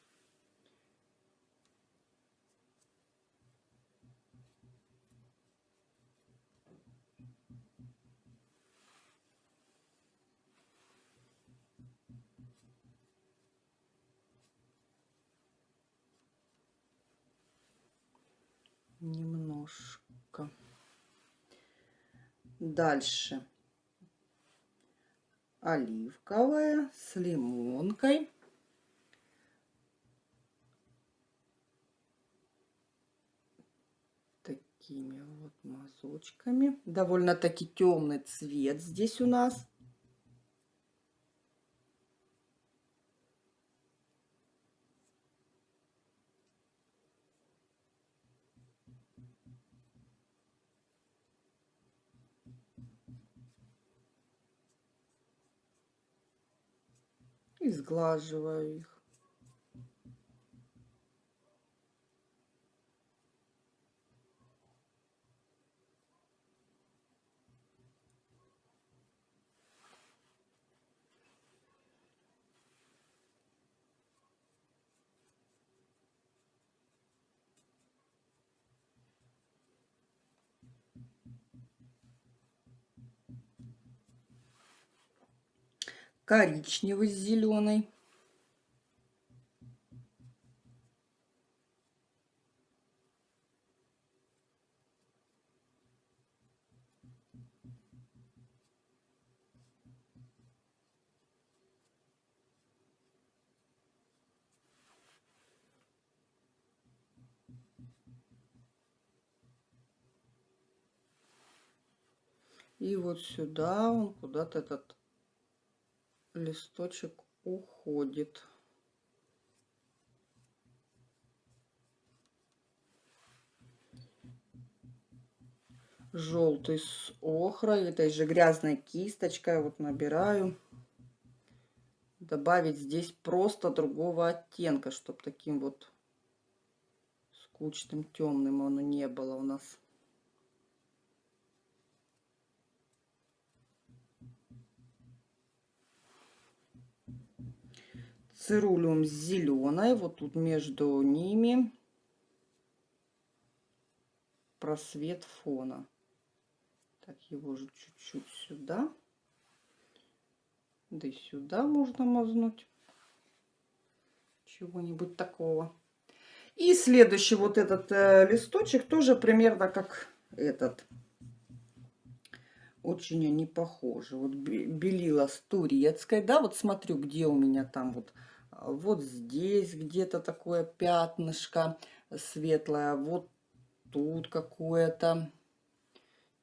Speaker 1: Немножко. Дальше оливковая с лимонкой. Такими вот мазочками. Довольно-таки темный цвет здесь у нас. И сглаживаю их. Коричневый с зеленой. И вот сюда он куда-то этот листочек уходит. Желтый с охрой, этой же грязной кисточкой вот набираю. Добавить здесь просто другого оттенка, чтобы таким вот скучным темным оно не было у нас. Цирулиум с зеленой. Вот тут между ними просвет фона. Так, его же чуть-чуть сюда. Да и сюда можно мазнуть. Чего-нибудь такого. И следующий вот этот э, листочек тоже примерно как этот. Очень они похожи. Вот белила с турецкой. Да, вот смотрю, где у меня там вот вот здесь где-то такое пятнышко светлое, вот тут какое-то,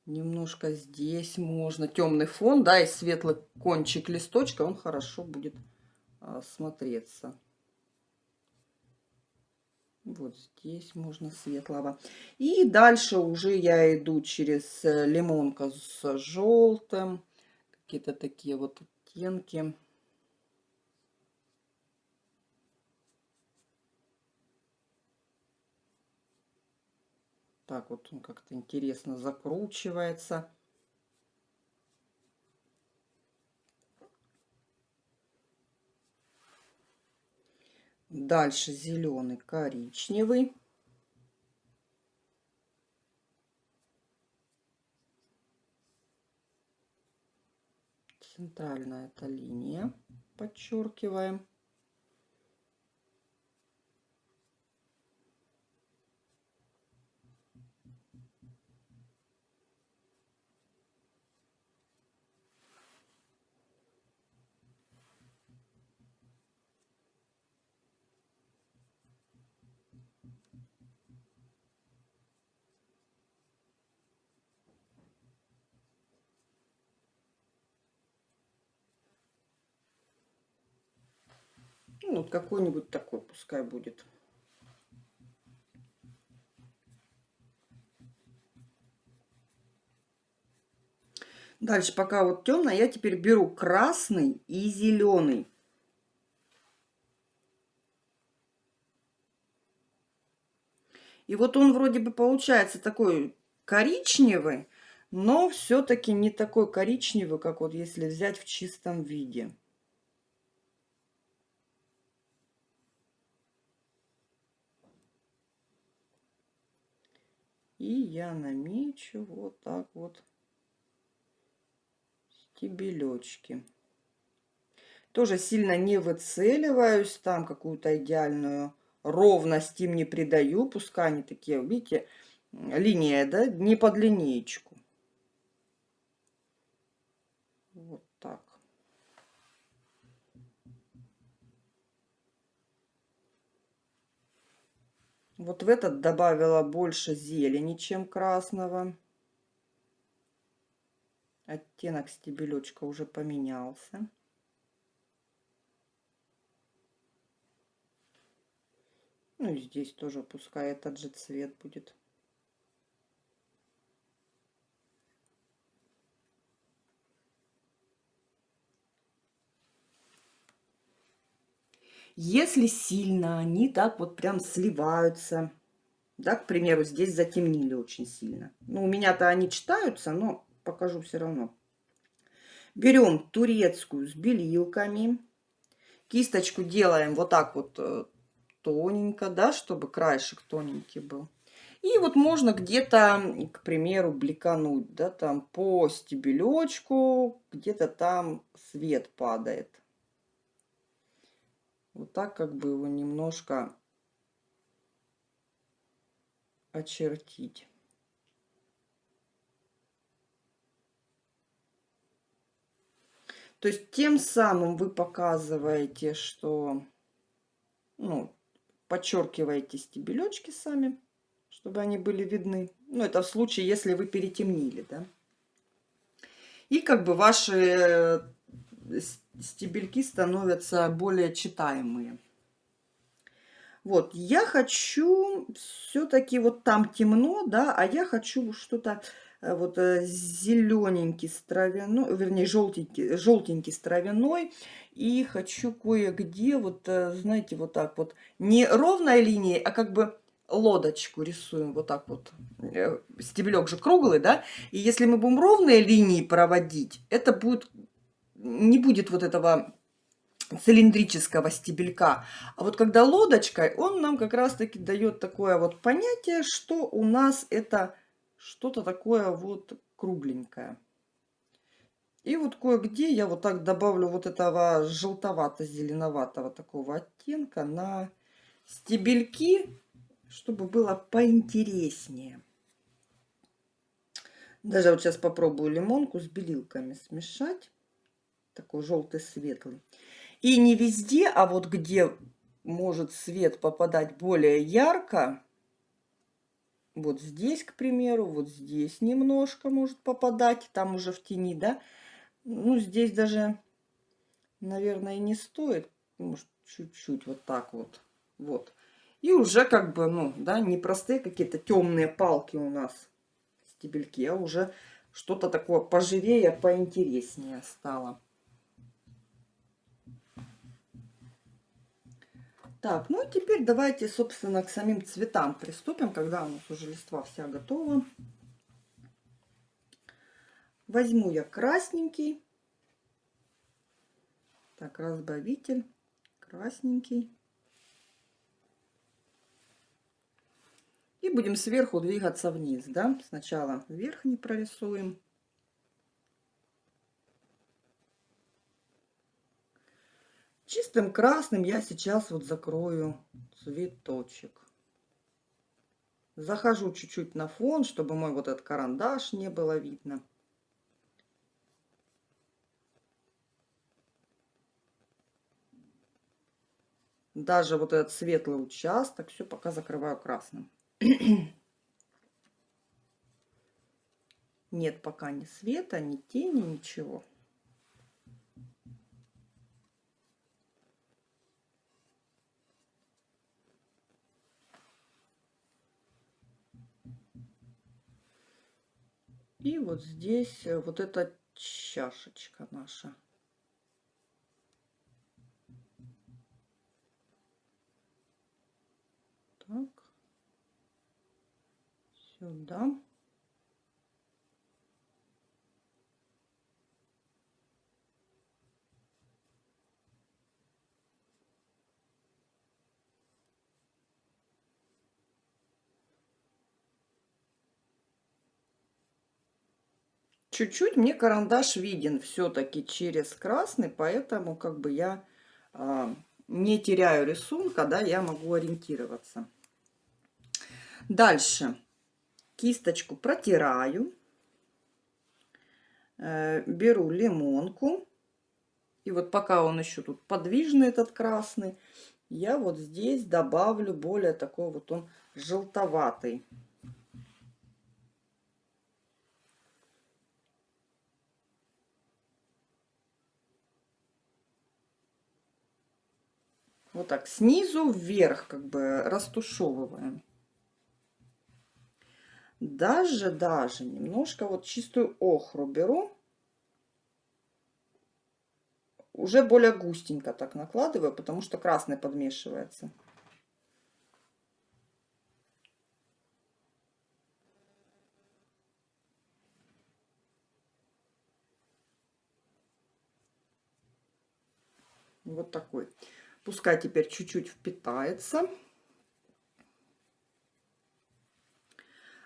Speaker 1: немножко здесь можно. Темный фон, да, и светлый кончик листочка, он хорошо будет а, смотреться. Вот здесь можно светлого. И дальше уже я иду через э, лимонка с желтым. Какие-то такие вот оттенки. Так вот он как-то интересно закручивается. Дальше зеленый, коричневый. Центральная эта линия подчеркиваем. Ну, вот какой-нибудь такой пускай будет. Дальше, пока вот темно, я теперь беру красный и зеленый. И вот он вроде бы получается такой коричневый, но все-таки не такой коричневый, как вот если взять в чистом виде. И я намечу вот так вот стебелечки. Тоже сильно не выцеливаюсь, там какую-то идеальную ровность им не придаю. Пускай они такие, видите, линия, да, не под линеечку. Вот так. Вот в этот добавила больше зелени, чем красного. Оттенок стебелечка уже поменялся. Ну и здесь тоже пускай этот же цвет будет. Если сильно они так вот прям сливаются, да, к примеру, здесь затемнили очень сильно. Ну, у меня-то они читаются, но покажу все равно. Берем турецкую с белилками. Кисточку делаем вот так вот э, тоненько, да, чтобы краешек тоненький был. И вот можно где-то, к примеру, бликануть, да, там по стебелечку, где-то там свет падает. Вот так как бы его немножко очертить. То есть тем самым вы показываете, что ну, подчеркиваете стебелечки сами, чтобы они были видны. Ну, это в случае, если вы перетемнили, да. И как бы ваши стебельки становятся более читаемые. Вот, я хочу все-таки вот там темно, да, а я хочу что-то э, вот э, зелененький с травяной, вернее, желтенький, желтенький с травяной. И хочу кое-где, вот, э, знаете, вот так вот, не ровной линией, а как бы лодочку рисуем вот так вот. Стебелек же круглый, да? И если мы будем ровные линии проводить, это будет не будет вот этого цилиндрического стебелька. А вот когда лодочкой, он нам как раз-таки дает такое вот понятие, что у нас это что-то такое вот кругленькое. И вот кое-где я вот так добавлю вот этого желтовато-зеленоватого такого оттенка на стебельки, чтобы было поинтереснее. Даже вот сейчас попробую лимонку с белилками смешать такой желтый светлый. И не везде, а вот где может свет попадать более ярко, вот здесь, к примеру, вот здесь немножко может попадать, там уже в тени, да. Ну, здесь даже, наверное, не стоит, может, чуть-чуть вот так вот, вот. И уже как бы, ну, да, не простые какие-то темные палки у нас, стебельки, а уже что-то такое поживее, поинтереснее стало. Так, ну и теперь давайте, собственно, к самим цветам приступим, когда у нас уже листва вся готова. Возьму я красненький. Так, разбавитель. Красненький. И будем сверху двигаться вниз, да. Сначала верхний прорисуем. Чистым красным я сейчас вот закрою цветочек. Захожу чуть-чуть на фон, чтобы мой вот этот карандаш не было видно. Даже вот этот светлый участок, все пока закрываю красным. Нет пока ни света, ни тени, ничего. И вот здесь э, вот эта чашечка наша. Так. Сюда. Чуть-чуть мне карандаш виден все-таки через красный, поэтому как бы я э, не теряю рисунка, да, я могу ориентироваться. Дальше. кисточку протираю, э, беру лимонку, и вот пока он еще тут подвижный, этот красный, я вот здесь добавлю более такой вот он желтоватый. Вот так, снизу вверх как бы растушевываем. Даже, даже немножко вот чистую охру беру. Уже более густенько так накладываю, потому что красный подмешивается. Вот такой. Пускай теперь чуть-чуть впитается.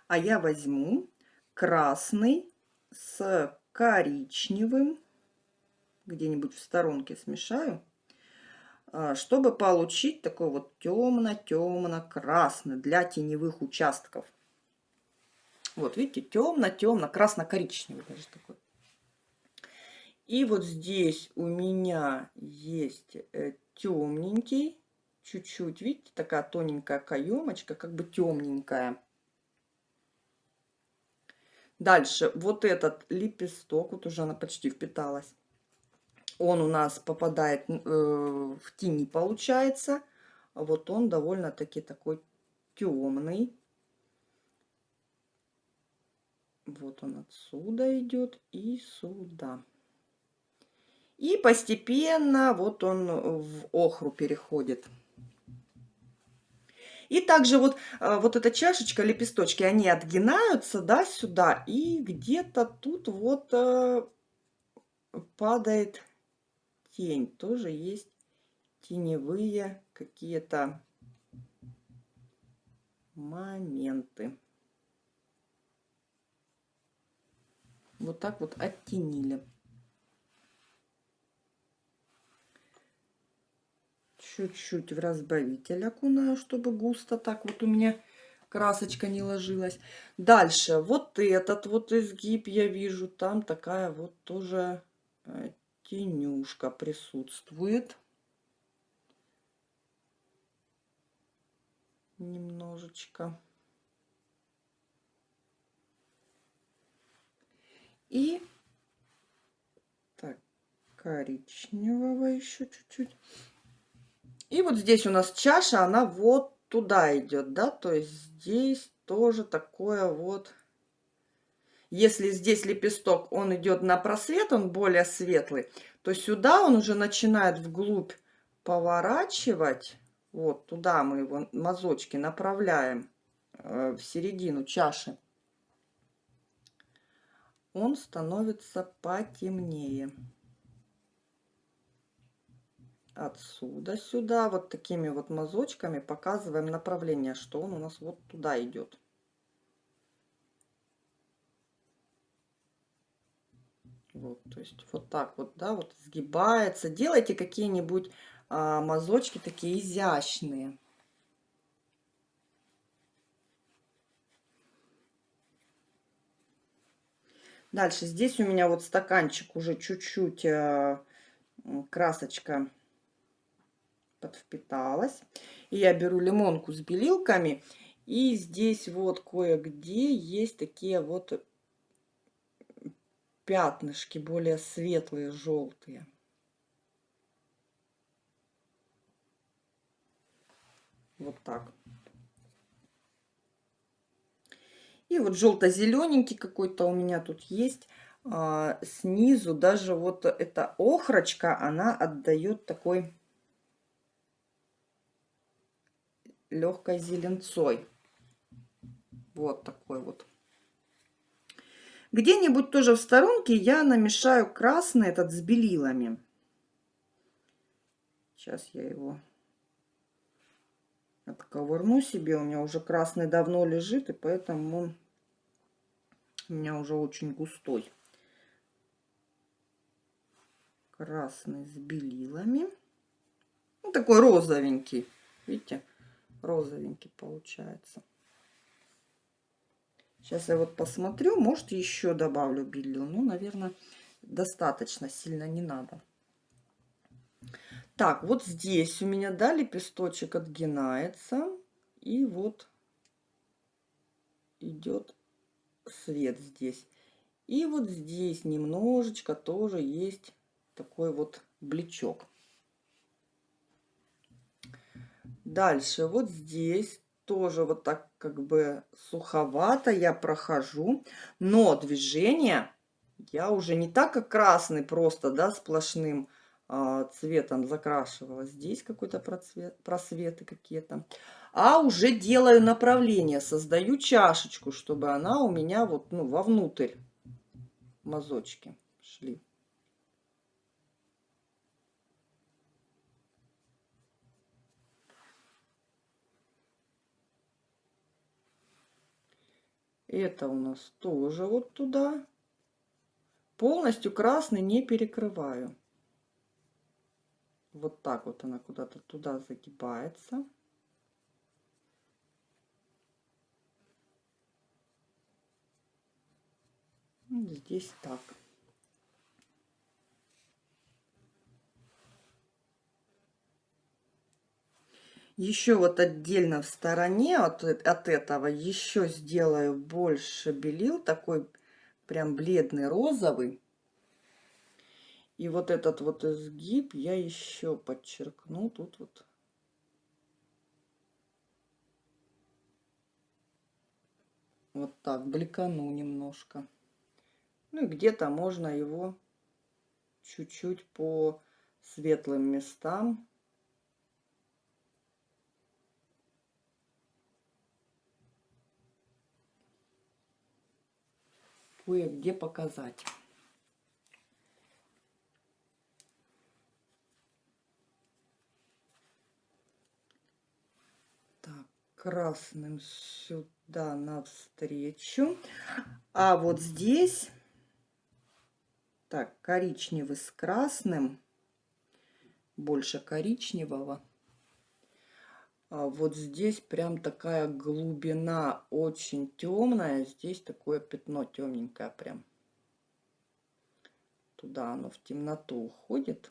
Speaker 1: А я возьму красный с коричневым, где-нибудь в сторонке смешаю, а, чтобы получить такой вот темно-темно-красный для теневых участков. Вот, видите, темно-темно, красно-коричневый даже такой. И вот здесь у меня есть э, темненький, чуть-чуть, видите, такая тоненькая каемочка, как бы темненькая. Дальше вот этот лепесток, вот уже она почти впиталась. Он у нас попадает э, в тени, получается. Вот он довольно-таки такой темный. Вот он отсюда идет и сюда. И постепенно вот он в охру переходит. И также вот, а, вот эта чашечка, лепесточки, они отгинаются, да, сюда. И где-то тут вот э, падает тень. Тоже есть теневые какие-то моменты. Вот так вот оттенили. Чуть-чуть в разбавитель окунаю, чтобы густо так вот у меня красочка не ложилась. Дальше вот этот вот изгиб я вижу, там такая вот тоже э, тенюшка присутствует. Немножечко. И так, коричневого еще чуть-чуть. И вот здесь у нас чаша, она вот туда идет, да, то есть здесь тоже такое вот... Если здесь лепесток, он идет на просвет, он более светлый, то сюда он уже начинает вглубь поворачивать. Вот туда мы его мазочки направляем э, в середину чаши. Он становится потемнее отсюда сюда вот такими вот мазочками показываем направление, что он у нас вот туда идет. Вот, то есть вот так вот, да, вот сгибается. Делайте какие-нибудь а, мазочки такие изящные. Дальше здесь у меня вот стаканчик уже чуть-чуть а, красочка подвпиталась. И я беру лимонку с белилками. И здесь вот кое-где есть такие вот пятнышки, более светлые, желтые. Вот так. И вот желто-зелененький какой-то у меня тут есть. А, снизу даже вот эта охрочка, она отдает такой легкой зеленцой. Вот такой вот. Где-нибудь тоже в сторонке я намешаю красный этот с белилами. Сейчас я его отковырну себе. У меня уже красный давно лежит, и поэтому у меня уже очень густой. Красный с белилами. Ну, такой розовенький. Видите? Розовенький получается. Сейчас я вот посмотрю, может еще добавлю белил. Ну, наверное, достаточно сильно не надо. Так, вот здесь у меня, да, лепесточек отгинается. И вот идет свет здесь. И вот здесь немножечко тоже есть такой вот бличок. Дальше вот здесь тоже вот так как бы суховато я прохожу, но движение я уже не так, как красный просто, да, сплошным а, цветом закрашивала. Здесь какой-то просвет, просветы какие-то. А уже делаю направление, создаю чашечку, чтобы она у меня вот, ну, вовнутрь мазочки шли. Это у нас тоже вот туда. Полностью красный не перекрываю. Вот так вот она куда-то туда загибается. Здесь так. Еще вот отдельно в стороне от, от этого еще сделаю больше белил, такой прям бледный розовый. И вот этот вот изгиб я еще подчеркну тут вот. Вот так, бликану немножко. Ну и где-то можно его чуть-чуть по светлым местам кое-где показать. Так, красным сюда навстречу. А вот здесь, так, коричневый с красным, больше коричневого. А вот здесь прям такая глубина очень темная. Здесь такое пятно темненькое прям. Туда оно в темноту уходит.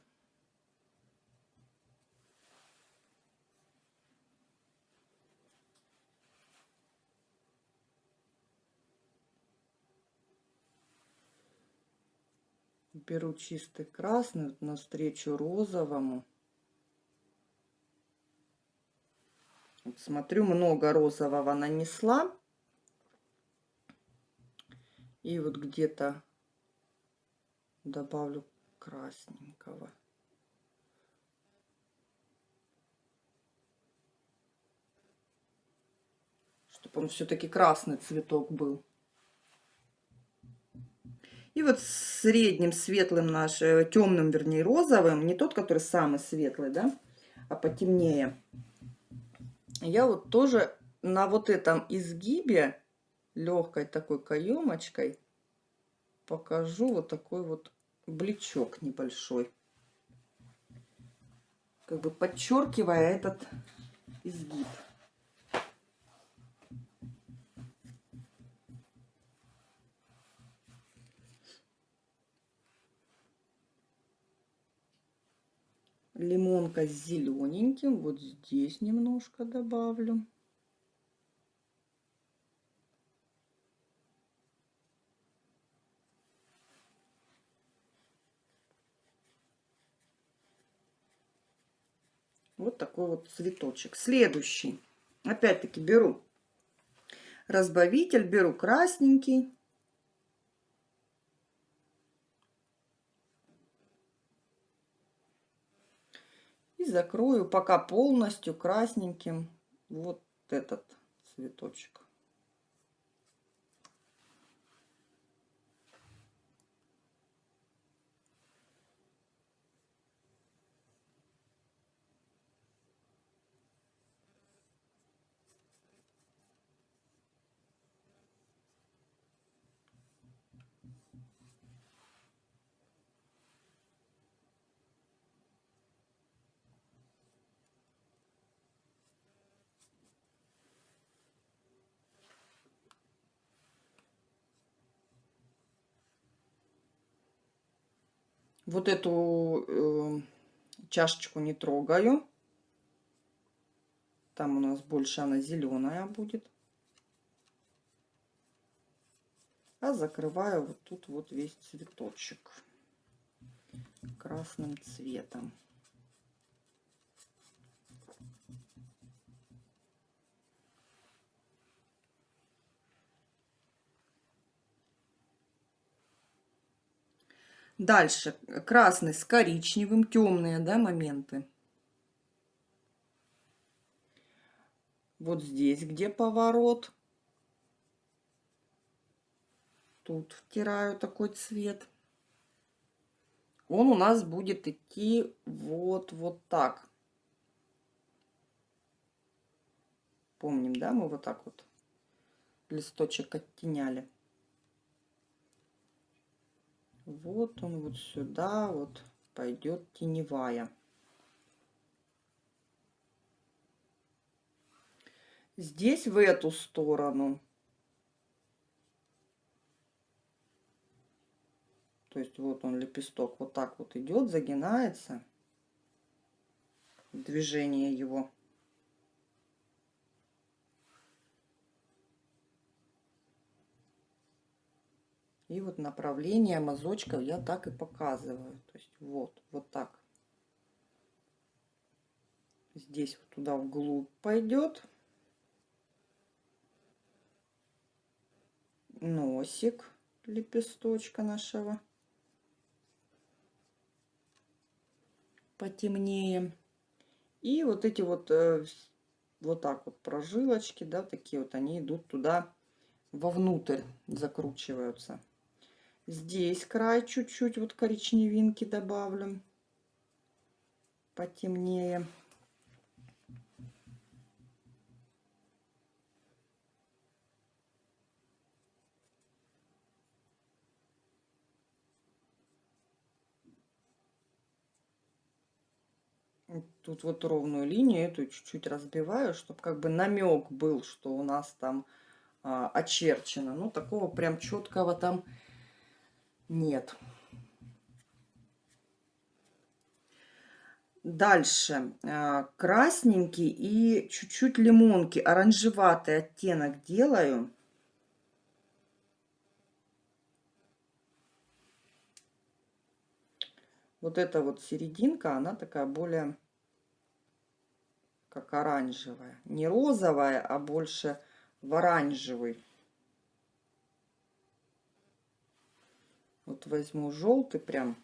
Speaker 1: Беру чистый красный навстречу розовому. Смотрю, много розового нанесла. И вот где-то добавлю красненького. Чтобы он все-таки красный цветок был. И вот средним светлым наш, э, темным, вернее, розовым, не тот, который самый светлый, да, а потемнее я вот тоже на вот этом изгибе легкой такой каемочкой покажу вот такой вот блечок небольшой. Как бы подчеркивая этот изгиб. Лимонка с зелененьким. Вот здесь немножко добавлю. Вот такой вот цветочек. Следующий. Опять-таки беру разбавитель, беру красненький. И закрою пока полностью красненьким вот этот цветочек. Вот эту э, чашечку не трогаю. Там у нас больше она зеленая будет. А закрываю вот тут вот весь цветочек красным цветом. Дальше красный с коричневым, темные да, моменты. Вот здесь, где поворот. Тут втираю такой цвет. Он у нас будет идти вот, вот так. Помним, да, мы вот так вот листочек оттеняли. Вот он вот сюда вот пойдет теневая. Здесь в эту сторону. То есть вот он лепесток вот так вот идет, загинается. Движение его. И вот направление мазочков я так и показываю. То есть вот, вот так. Здесь вот туда вглубь пойдет. Носик лепесточка нашего. Потемнее. И вот эти вот, э, вот так вот прожилочки, да, такие вот, они идут туда вовнутрь, закручиваются. Здесь край чуть-чуть вот коричневинки добавлю. Потемнее. Тут вот ровную линию эту чуть-чуть разбиваю, чтобы как бы намек был, что у нас там а, очерчено. Ну, такого прям четкого там. Дальше а, красненький и чуть-чуть лимонки, оранжеватый оттенок делаю. Вот эта вот серединка, она такая более как оранжевая. Не розовая, а больше в оранжевый. Вот возьму желтый прям.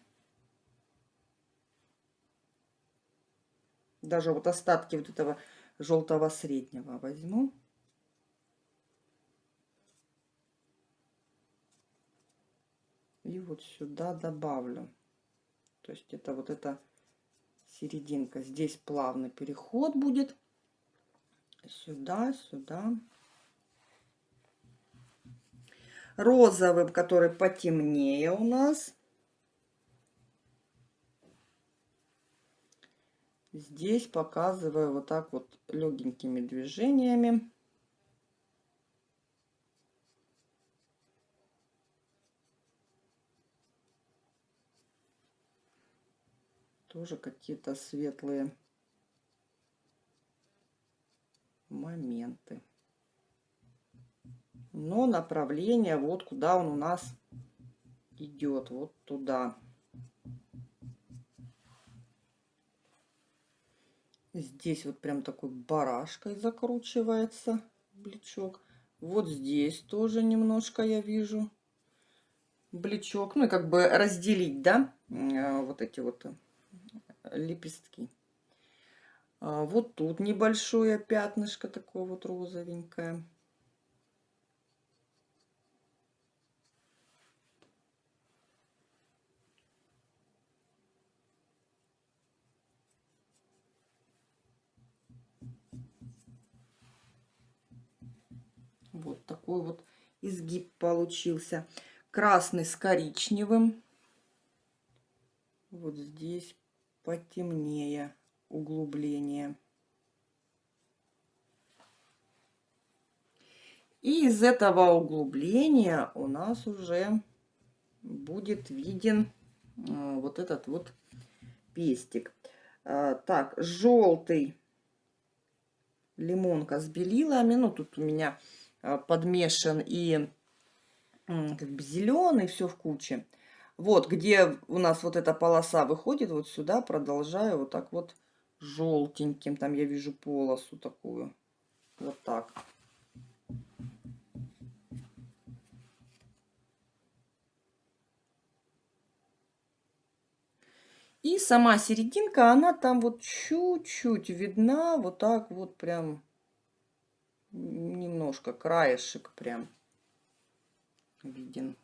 Speaker 1: Даже вот остатки вот этого желтого среднего возьму. И вот сюда добавлю. То есть это вот эта серединка. Здесь плавный переход будет. Сюда, сюда розовым, который потемнее у нас. Здесь показываю вот так вот легенькими движениями. Тоже какие-то светлые моменты но направление вот куда он у нас идет, вот туда. Здесь вот прям такой барашкой закручивается блечок. Вот здесь тоже немножко я вижу блечок. Ну и как бы разделить, да, э, вот эти вот лепестки. А вот тут небольшое пятнышко такое вот розовенькое. Вот такой вот изгиб получился. Красный с коричневым. Вот здесь потемнее углубление. И из этого углубления у нас уже будет виден вот этот вот пестик. А, так, желтый лимонка с белилами. Ну, тут у меня подмешан и как бы зеленый, все в куче. Вот, где у нас вот эта полоса выходит, вот сюда продолжаю вот так вот желтеньким. Там я вижу полосу такую. Вот так. И сама серединка, она там вот чуть-чуть видна, вот так вот прям немножко, краешек прям виден.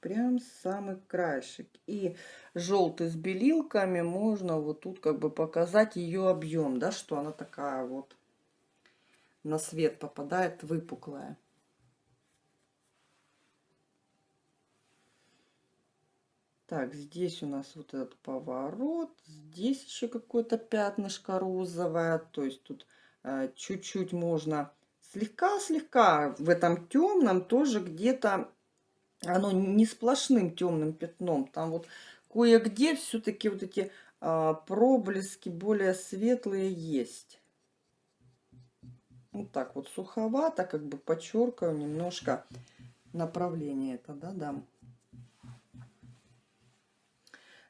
Speaker 1: Прям самый краешек. И желтый с белилками можно вот тут как бы показать ее объем, да, что она такая вот на свет попадает выпуклая. Так, здесь у нас вот этот поворот. Здесь еще какое-то пятнышко розовое. То есть тут э, чуть-чуть э, можно слегка-слегка в этом темном тоже где-то оно не сплошным темным пятном. Там вот кое-где все-таки вот эти э, проблески более светлые есть. Вот так вот суховато, как бы подчеркиваю немножко направление это, да, дам.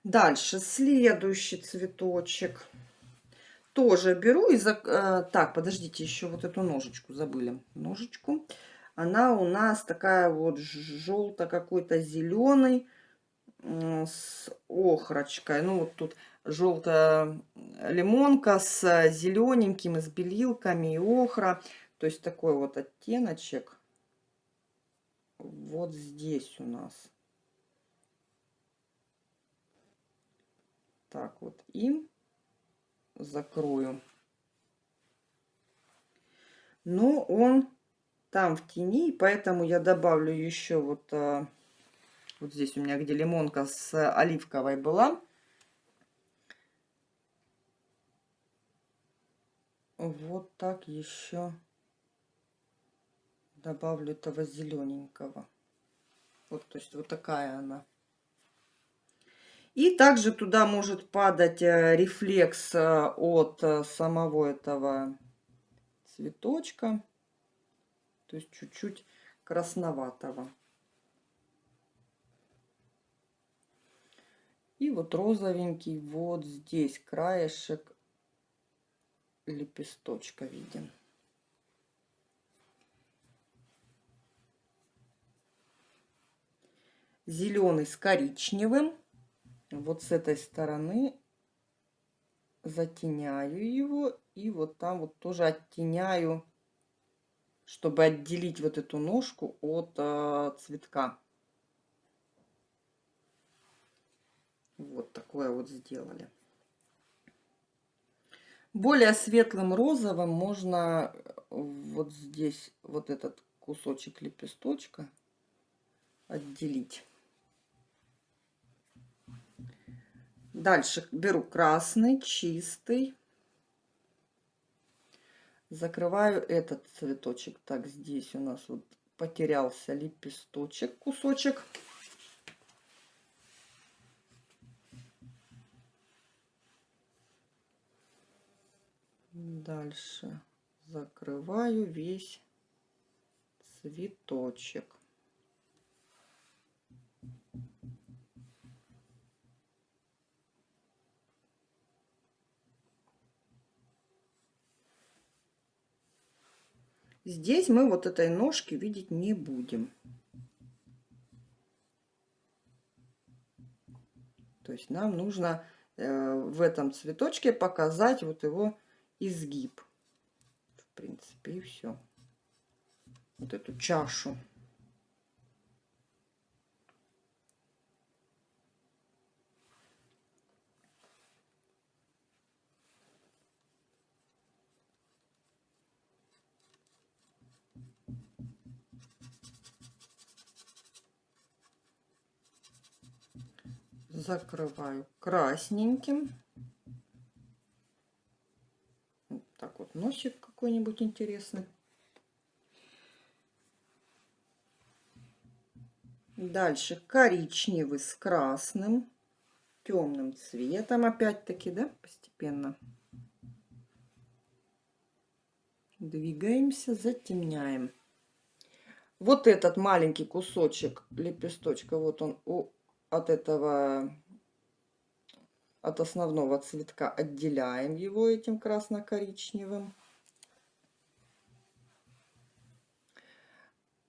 Speaker 1: Дальше, следующий цветочек. Тоже беру и... За... Э, так, подождите, еще вот эту ножечку забыли. Ножечку. Она у нас такая вот желто какой-то зеленый с охрочкой. Ну, вот тут желтая лимонка с зелененьким, с белилками и охра. То есть такой вот оттеночек вот здесь у нас. Так вот и закрою. Но он там в тени, поэтому я добавлю еще вот, а, вот здесь у меня, где лимонка с оливковой была. Вот так еще добавлю этого зелененького. Вот, то есть вот такая она. И также туда может падать э, рефлекс э, от э, самого этого цветочка. То есть чуть-чуть красноватого. И вот розовенький вот здесь краешек лепесточка виден. Зеленый с коричневым вот с этой стороны затеняю его и вот там вот тоже оттеняю, чтобы отделить вот эту ножку от э, цветка. Вот такое вот сделали. Более светлым розовым можно вот здесь вот этот кусочек лепесточка отделить. Дальше беру красный, чистый. Закрываю этот цветочек. Так, здесь у нас вот потерялся лепесточек, кусочек. Дальше закрываю весь цветочек. Здесь мы вот этой ножки видеть не будем. То есть нам нужно э, в этом цветочке показать вот его изгиб. В принципе, и все. Вот эту чашу. закрываю красненьким. Вот так вот носик какой-нибудь интересный. Дальше коричневый с красным, темным цветом опять-таки, да, постепенно. Двигаемся, затемняем. Вот этот маленький кусочек лепесточка, вот он у от этого, от основного цветка отделяем его этим красно-коричневым.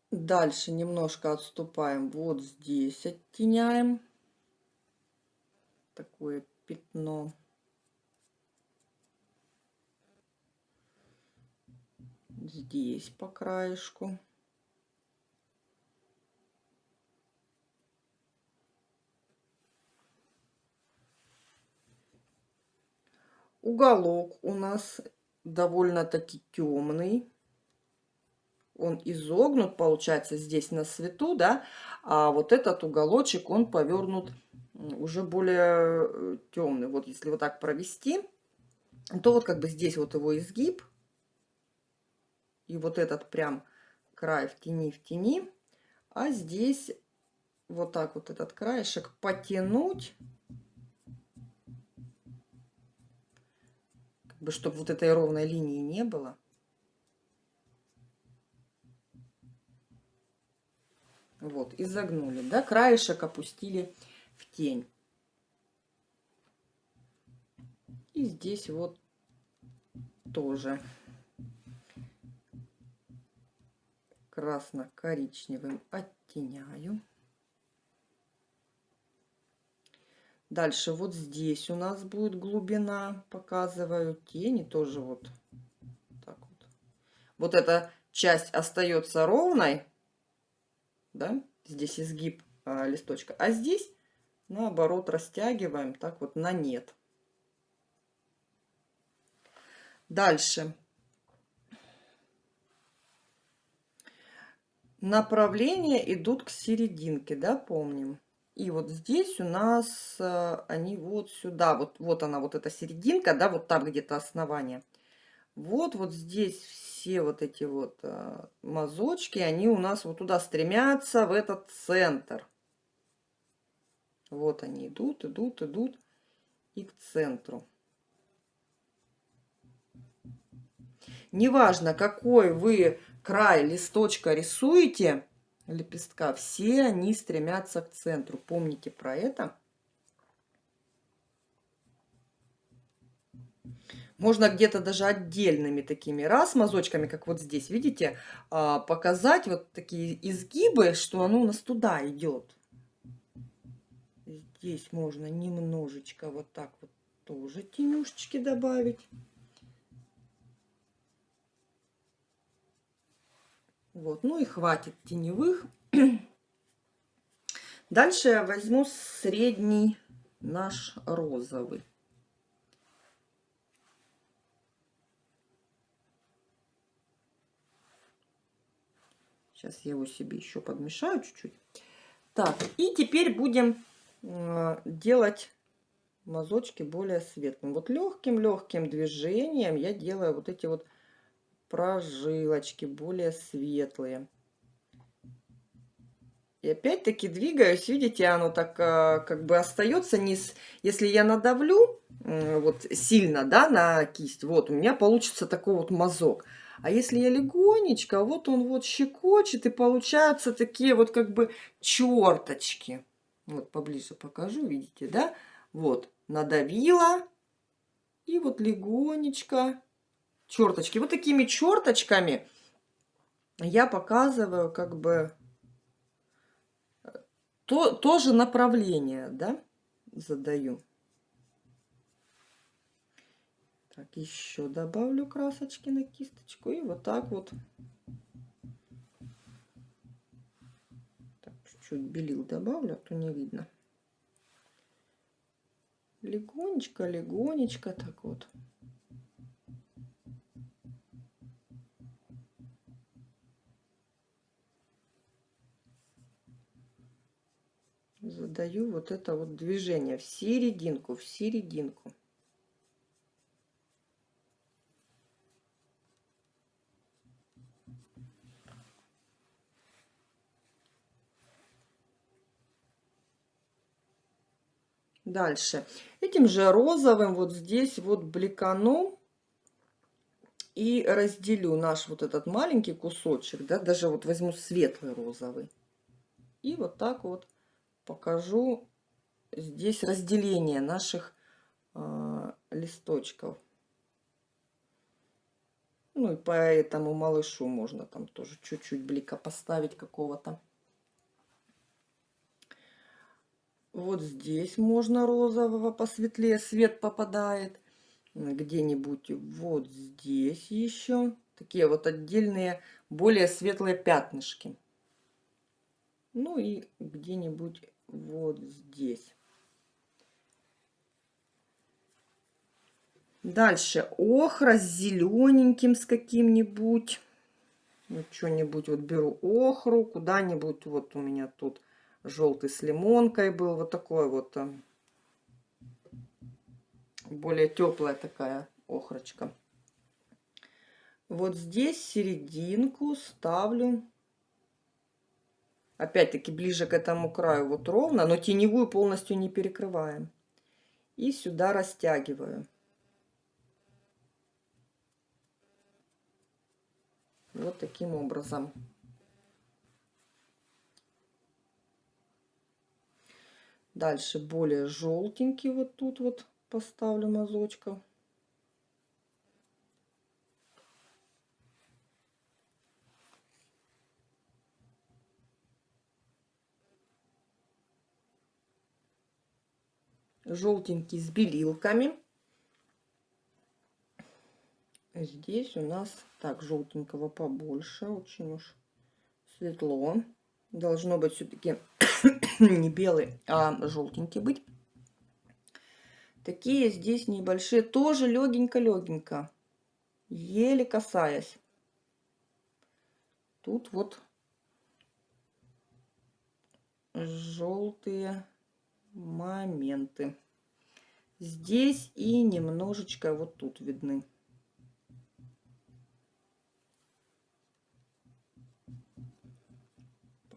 Speaker 1: Дальше немножко отступаем. Вот здесь оттеняем такое пятно. Здесь по краешку. Уголок у нас довольно-таки темный он изогнут, получается, здесь на свету, да, а вот этот уголочек, он повернут уже более э, темный. Вот если вот так провести, то вот как бы здесь вот его изгиб, и вот этот прям край в тени, в тени, а здесь вот так вот этот краешек потянуть, бы, чтобы вот этой ровной линии не было. Вот, изогнули, да, краешек опустили в тень. И здесь вот тоже красно-коричневым оттеняю. Дальше вот здесь у нас будет глубина, показываю тени тоже вот так вот. Вот эта часть остается ровной, да, здесь изгиб а, листочка, а здесь наоборот растягиваем так вот на нет. Дальше. Направления идут к серединке, да, помним. И вот здесь у нас а, они вот сюда, вот, вот она, вот эта серединка, да, вот там где-то основание. Вот, вот здесь все вот эти вот а, мазочки, они у нас вот туда стремятся, в этот центр. Вот они идут, идут, идут и к центру. Неважно, какой вы край листочка рисуете, лепестка, все они стремятся к центру. Помните про это. Можно где-то даже отдельными такими раз мазочками, как вот здесь, видите, а, показать вот такие изгибы, что оно у нас туда идет. Здесь можно немножечко вот так вот тоже тенюшечки добавить. Вот, ну и хватит теневых. Дальше я возьму средний наш розовый. Сейчас я его себе еще подмешаю чуть-чуть. Так, и теперь будем э, делать мазочки более светлым. Вот легким-легким движением я делаю вот эти вот прожилочки более светлые. И опять-таки двигаюсь, видите, оно так э, как бы остается низ. Если я надавлю вот сильно, да, на кисть, вот у меня получится такой вот мазок. А если я легонечко, вот он вот щекочет, и получаются такие вот как бы черточки. Вот поближе покажу, видите, да? Вот, надавила, и вот легонечко черточки. Вот такими черточками я показываю как бы то, тоже направление, да, задаю. Так, еще добавлю красочки на кисточку. И вот так вот. чуть-чуть белил добавлю, а то не видно. Легонечко, легонечко так вот. Задаю вот это вот движение в серединку, в серединку. Дальше. Этим же розовым вот здесь вот бликану и разделю наш вот этот маленький кусочек, да, даже вот возьму светлый розовый. И вот так вот покажу здесь разделение наших э, листочков. Ну и по этому малышу можно там тоже чуть-чуть блика поставить какого-то. Вот здесь можно розового посветлее, свет попадает. Где-нибудь вот здесь еще. Такие вот отдельные, более светлые пятнышки. Ну и где-нибудь вот здесь. Дальше охра с зелененьким, с каким-нибудь. Вот что-нибудь вот беру охру, куда-нибудь вот у меня тут желтый с лимонкой был. Вот такой вот э, более теплая такая охрочка. Вот здесь серединку ставлю. Опять-таки ближе к этому краю вот ровно, но теневую полностью не перекрываем. И сюда растягиваю. Вот таким образом. Дальше более желтенький вот тут вот поставлю мазочков. Желтенький с белилками. Здесь у нас так желтенького побольше, очень уж светло. Должно быть все-таки не белый, а желтенький быть. Такие здесь небольшие, тоже легенько-легенько, еле касаясь. Тут вот желтые моменты. Здесь и немножечко вот тут видны.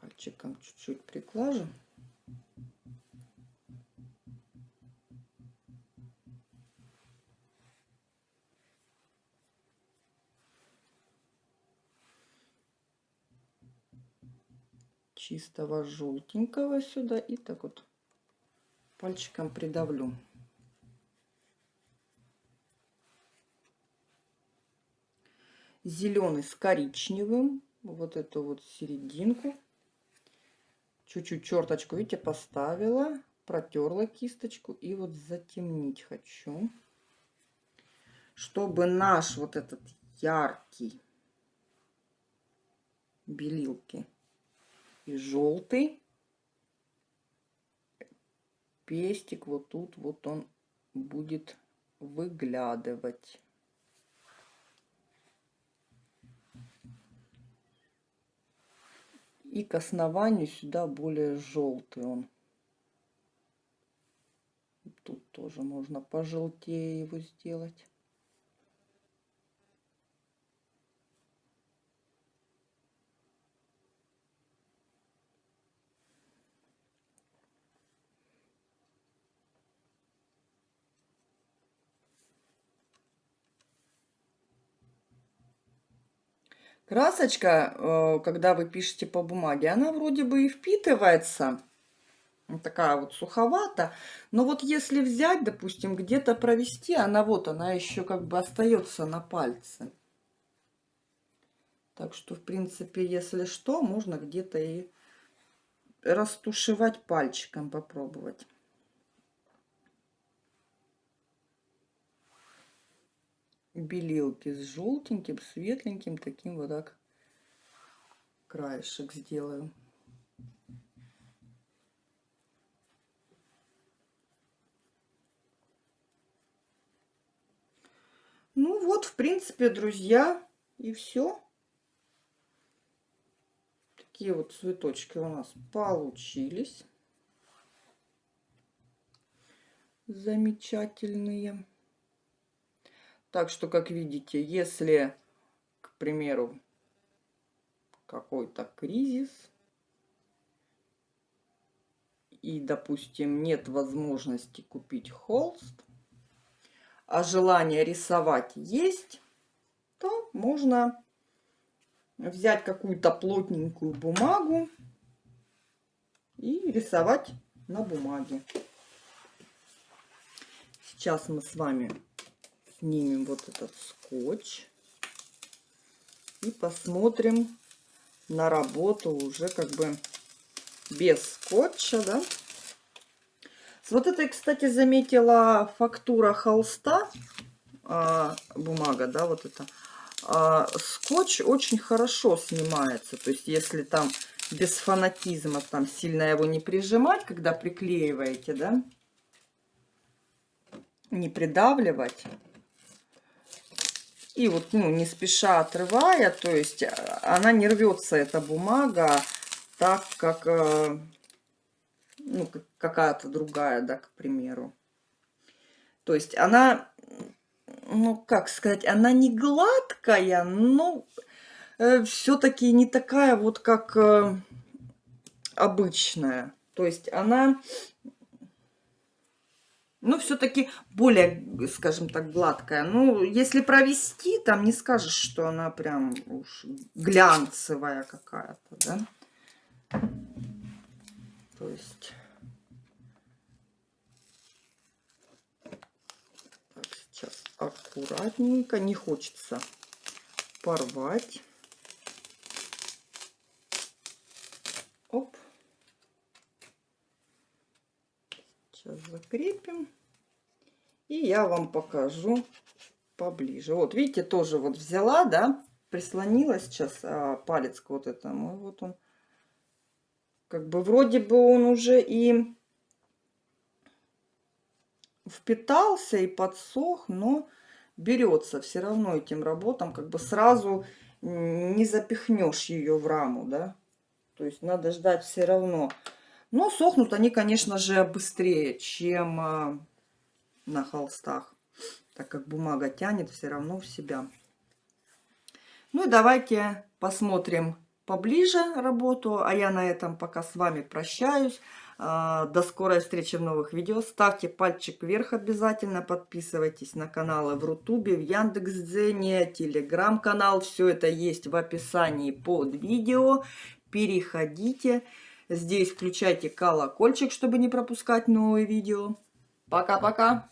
Speaker 1: пальчиком чуть-чуть приглажу. чистого желтенького сюда и так вот пальчиком придавлю. Зеленый с коричневым, вот эту вот серединку чуть-чуть черточку, видите, поставила, протерла кисточку и вот затемнить хочу, чтобы наш вот этот яркий белилки и желтый пестик вот тут вот он будет выглядывать. И к основанию сюда более желтый он. Тут тоже можно пожелтее его сделать. Красочка, э, когда вы пишете по бумаге, она вроде бы и впитывается. Такая вот суховата. Но вот если взять, допустим, где-то провести, она вот, она еще как бы остается на пальце. Так что, в принципе, если что, можно где-то и растушевать пальчиком, попробовать. Белилки с желтеньким, светленьким, таким вот так краешек сделаю. Ну вот, в принципе, друзья, и все. Такие вот цветочки у нас получились. Замечательные. Так что, как видите, если, к примеру, какой-то кризис, и, допустим, нет возможности купить холст, а желание рисовать есть, то можно взять какую-то плотненькую бумагу и рисовать на бумаге. Сейчас мы с вами снимем вот этот скотч и посмотрим на работу уже как бы без скотча, да. С вот этой, кстати, заметила фактура холста, а, бумага, да, вот это. А, скотч очень хорошо снимается, то есть если там без фанатизма, там сильно его не прижимать, когда приклеиваете, да, не придавливать. И вот, ну, не спеша отрывая, то есть а, она не рвется, эта бумага, так как, э, ну, какая-то другая, да, к примеру. То есть она, ну, как сказать, она не гладкая, но э, все-таки не такая вот, как э, обычная. То есть она ну, все-таки более, скажем так, гладкая. Ну, если провести, там не скажешь, что она прям уж глянцевая какая-то, да? То есть... Так, сейчас аккуратненько, не хочется порвать. Сейчас закрепим. И я вам покажу поближе. Вот, видите, тоже вот взяла, да, прислонила сейчас а, палец к вот этому. И вот он, как бы вроде бы он уже и впитался и подсох, но берется все равно этим работам, как бы сразу не запихнешь ее в раму, да. То есть надо ждать все равно. Но сохнут они, конечно же, быстрее, чем а, на холстах, так как бумага тянет все равно в себя. Ну и давайте посмотрим поближе работу, а я на этом пока с вами прощаюсь. А, до скорой встречи в новых видео. Ставьте пальчик вверх обязательно. Подписывайтесь на каналы в Рутубе, в Яндекс.Дзене, Телеграм-канал. Все это есть в описании под видео. Переходите. Здесь включайте колокольчик, чтобы не пропускать новые видео. Пока-пока.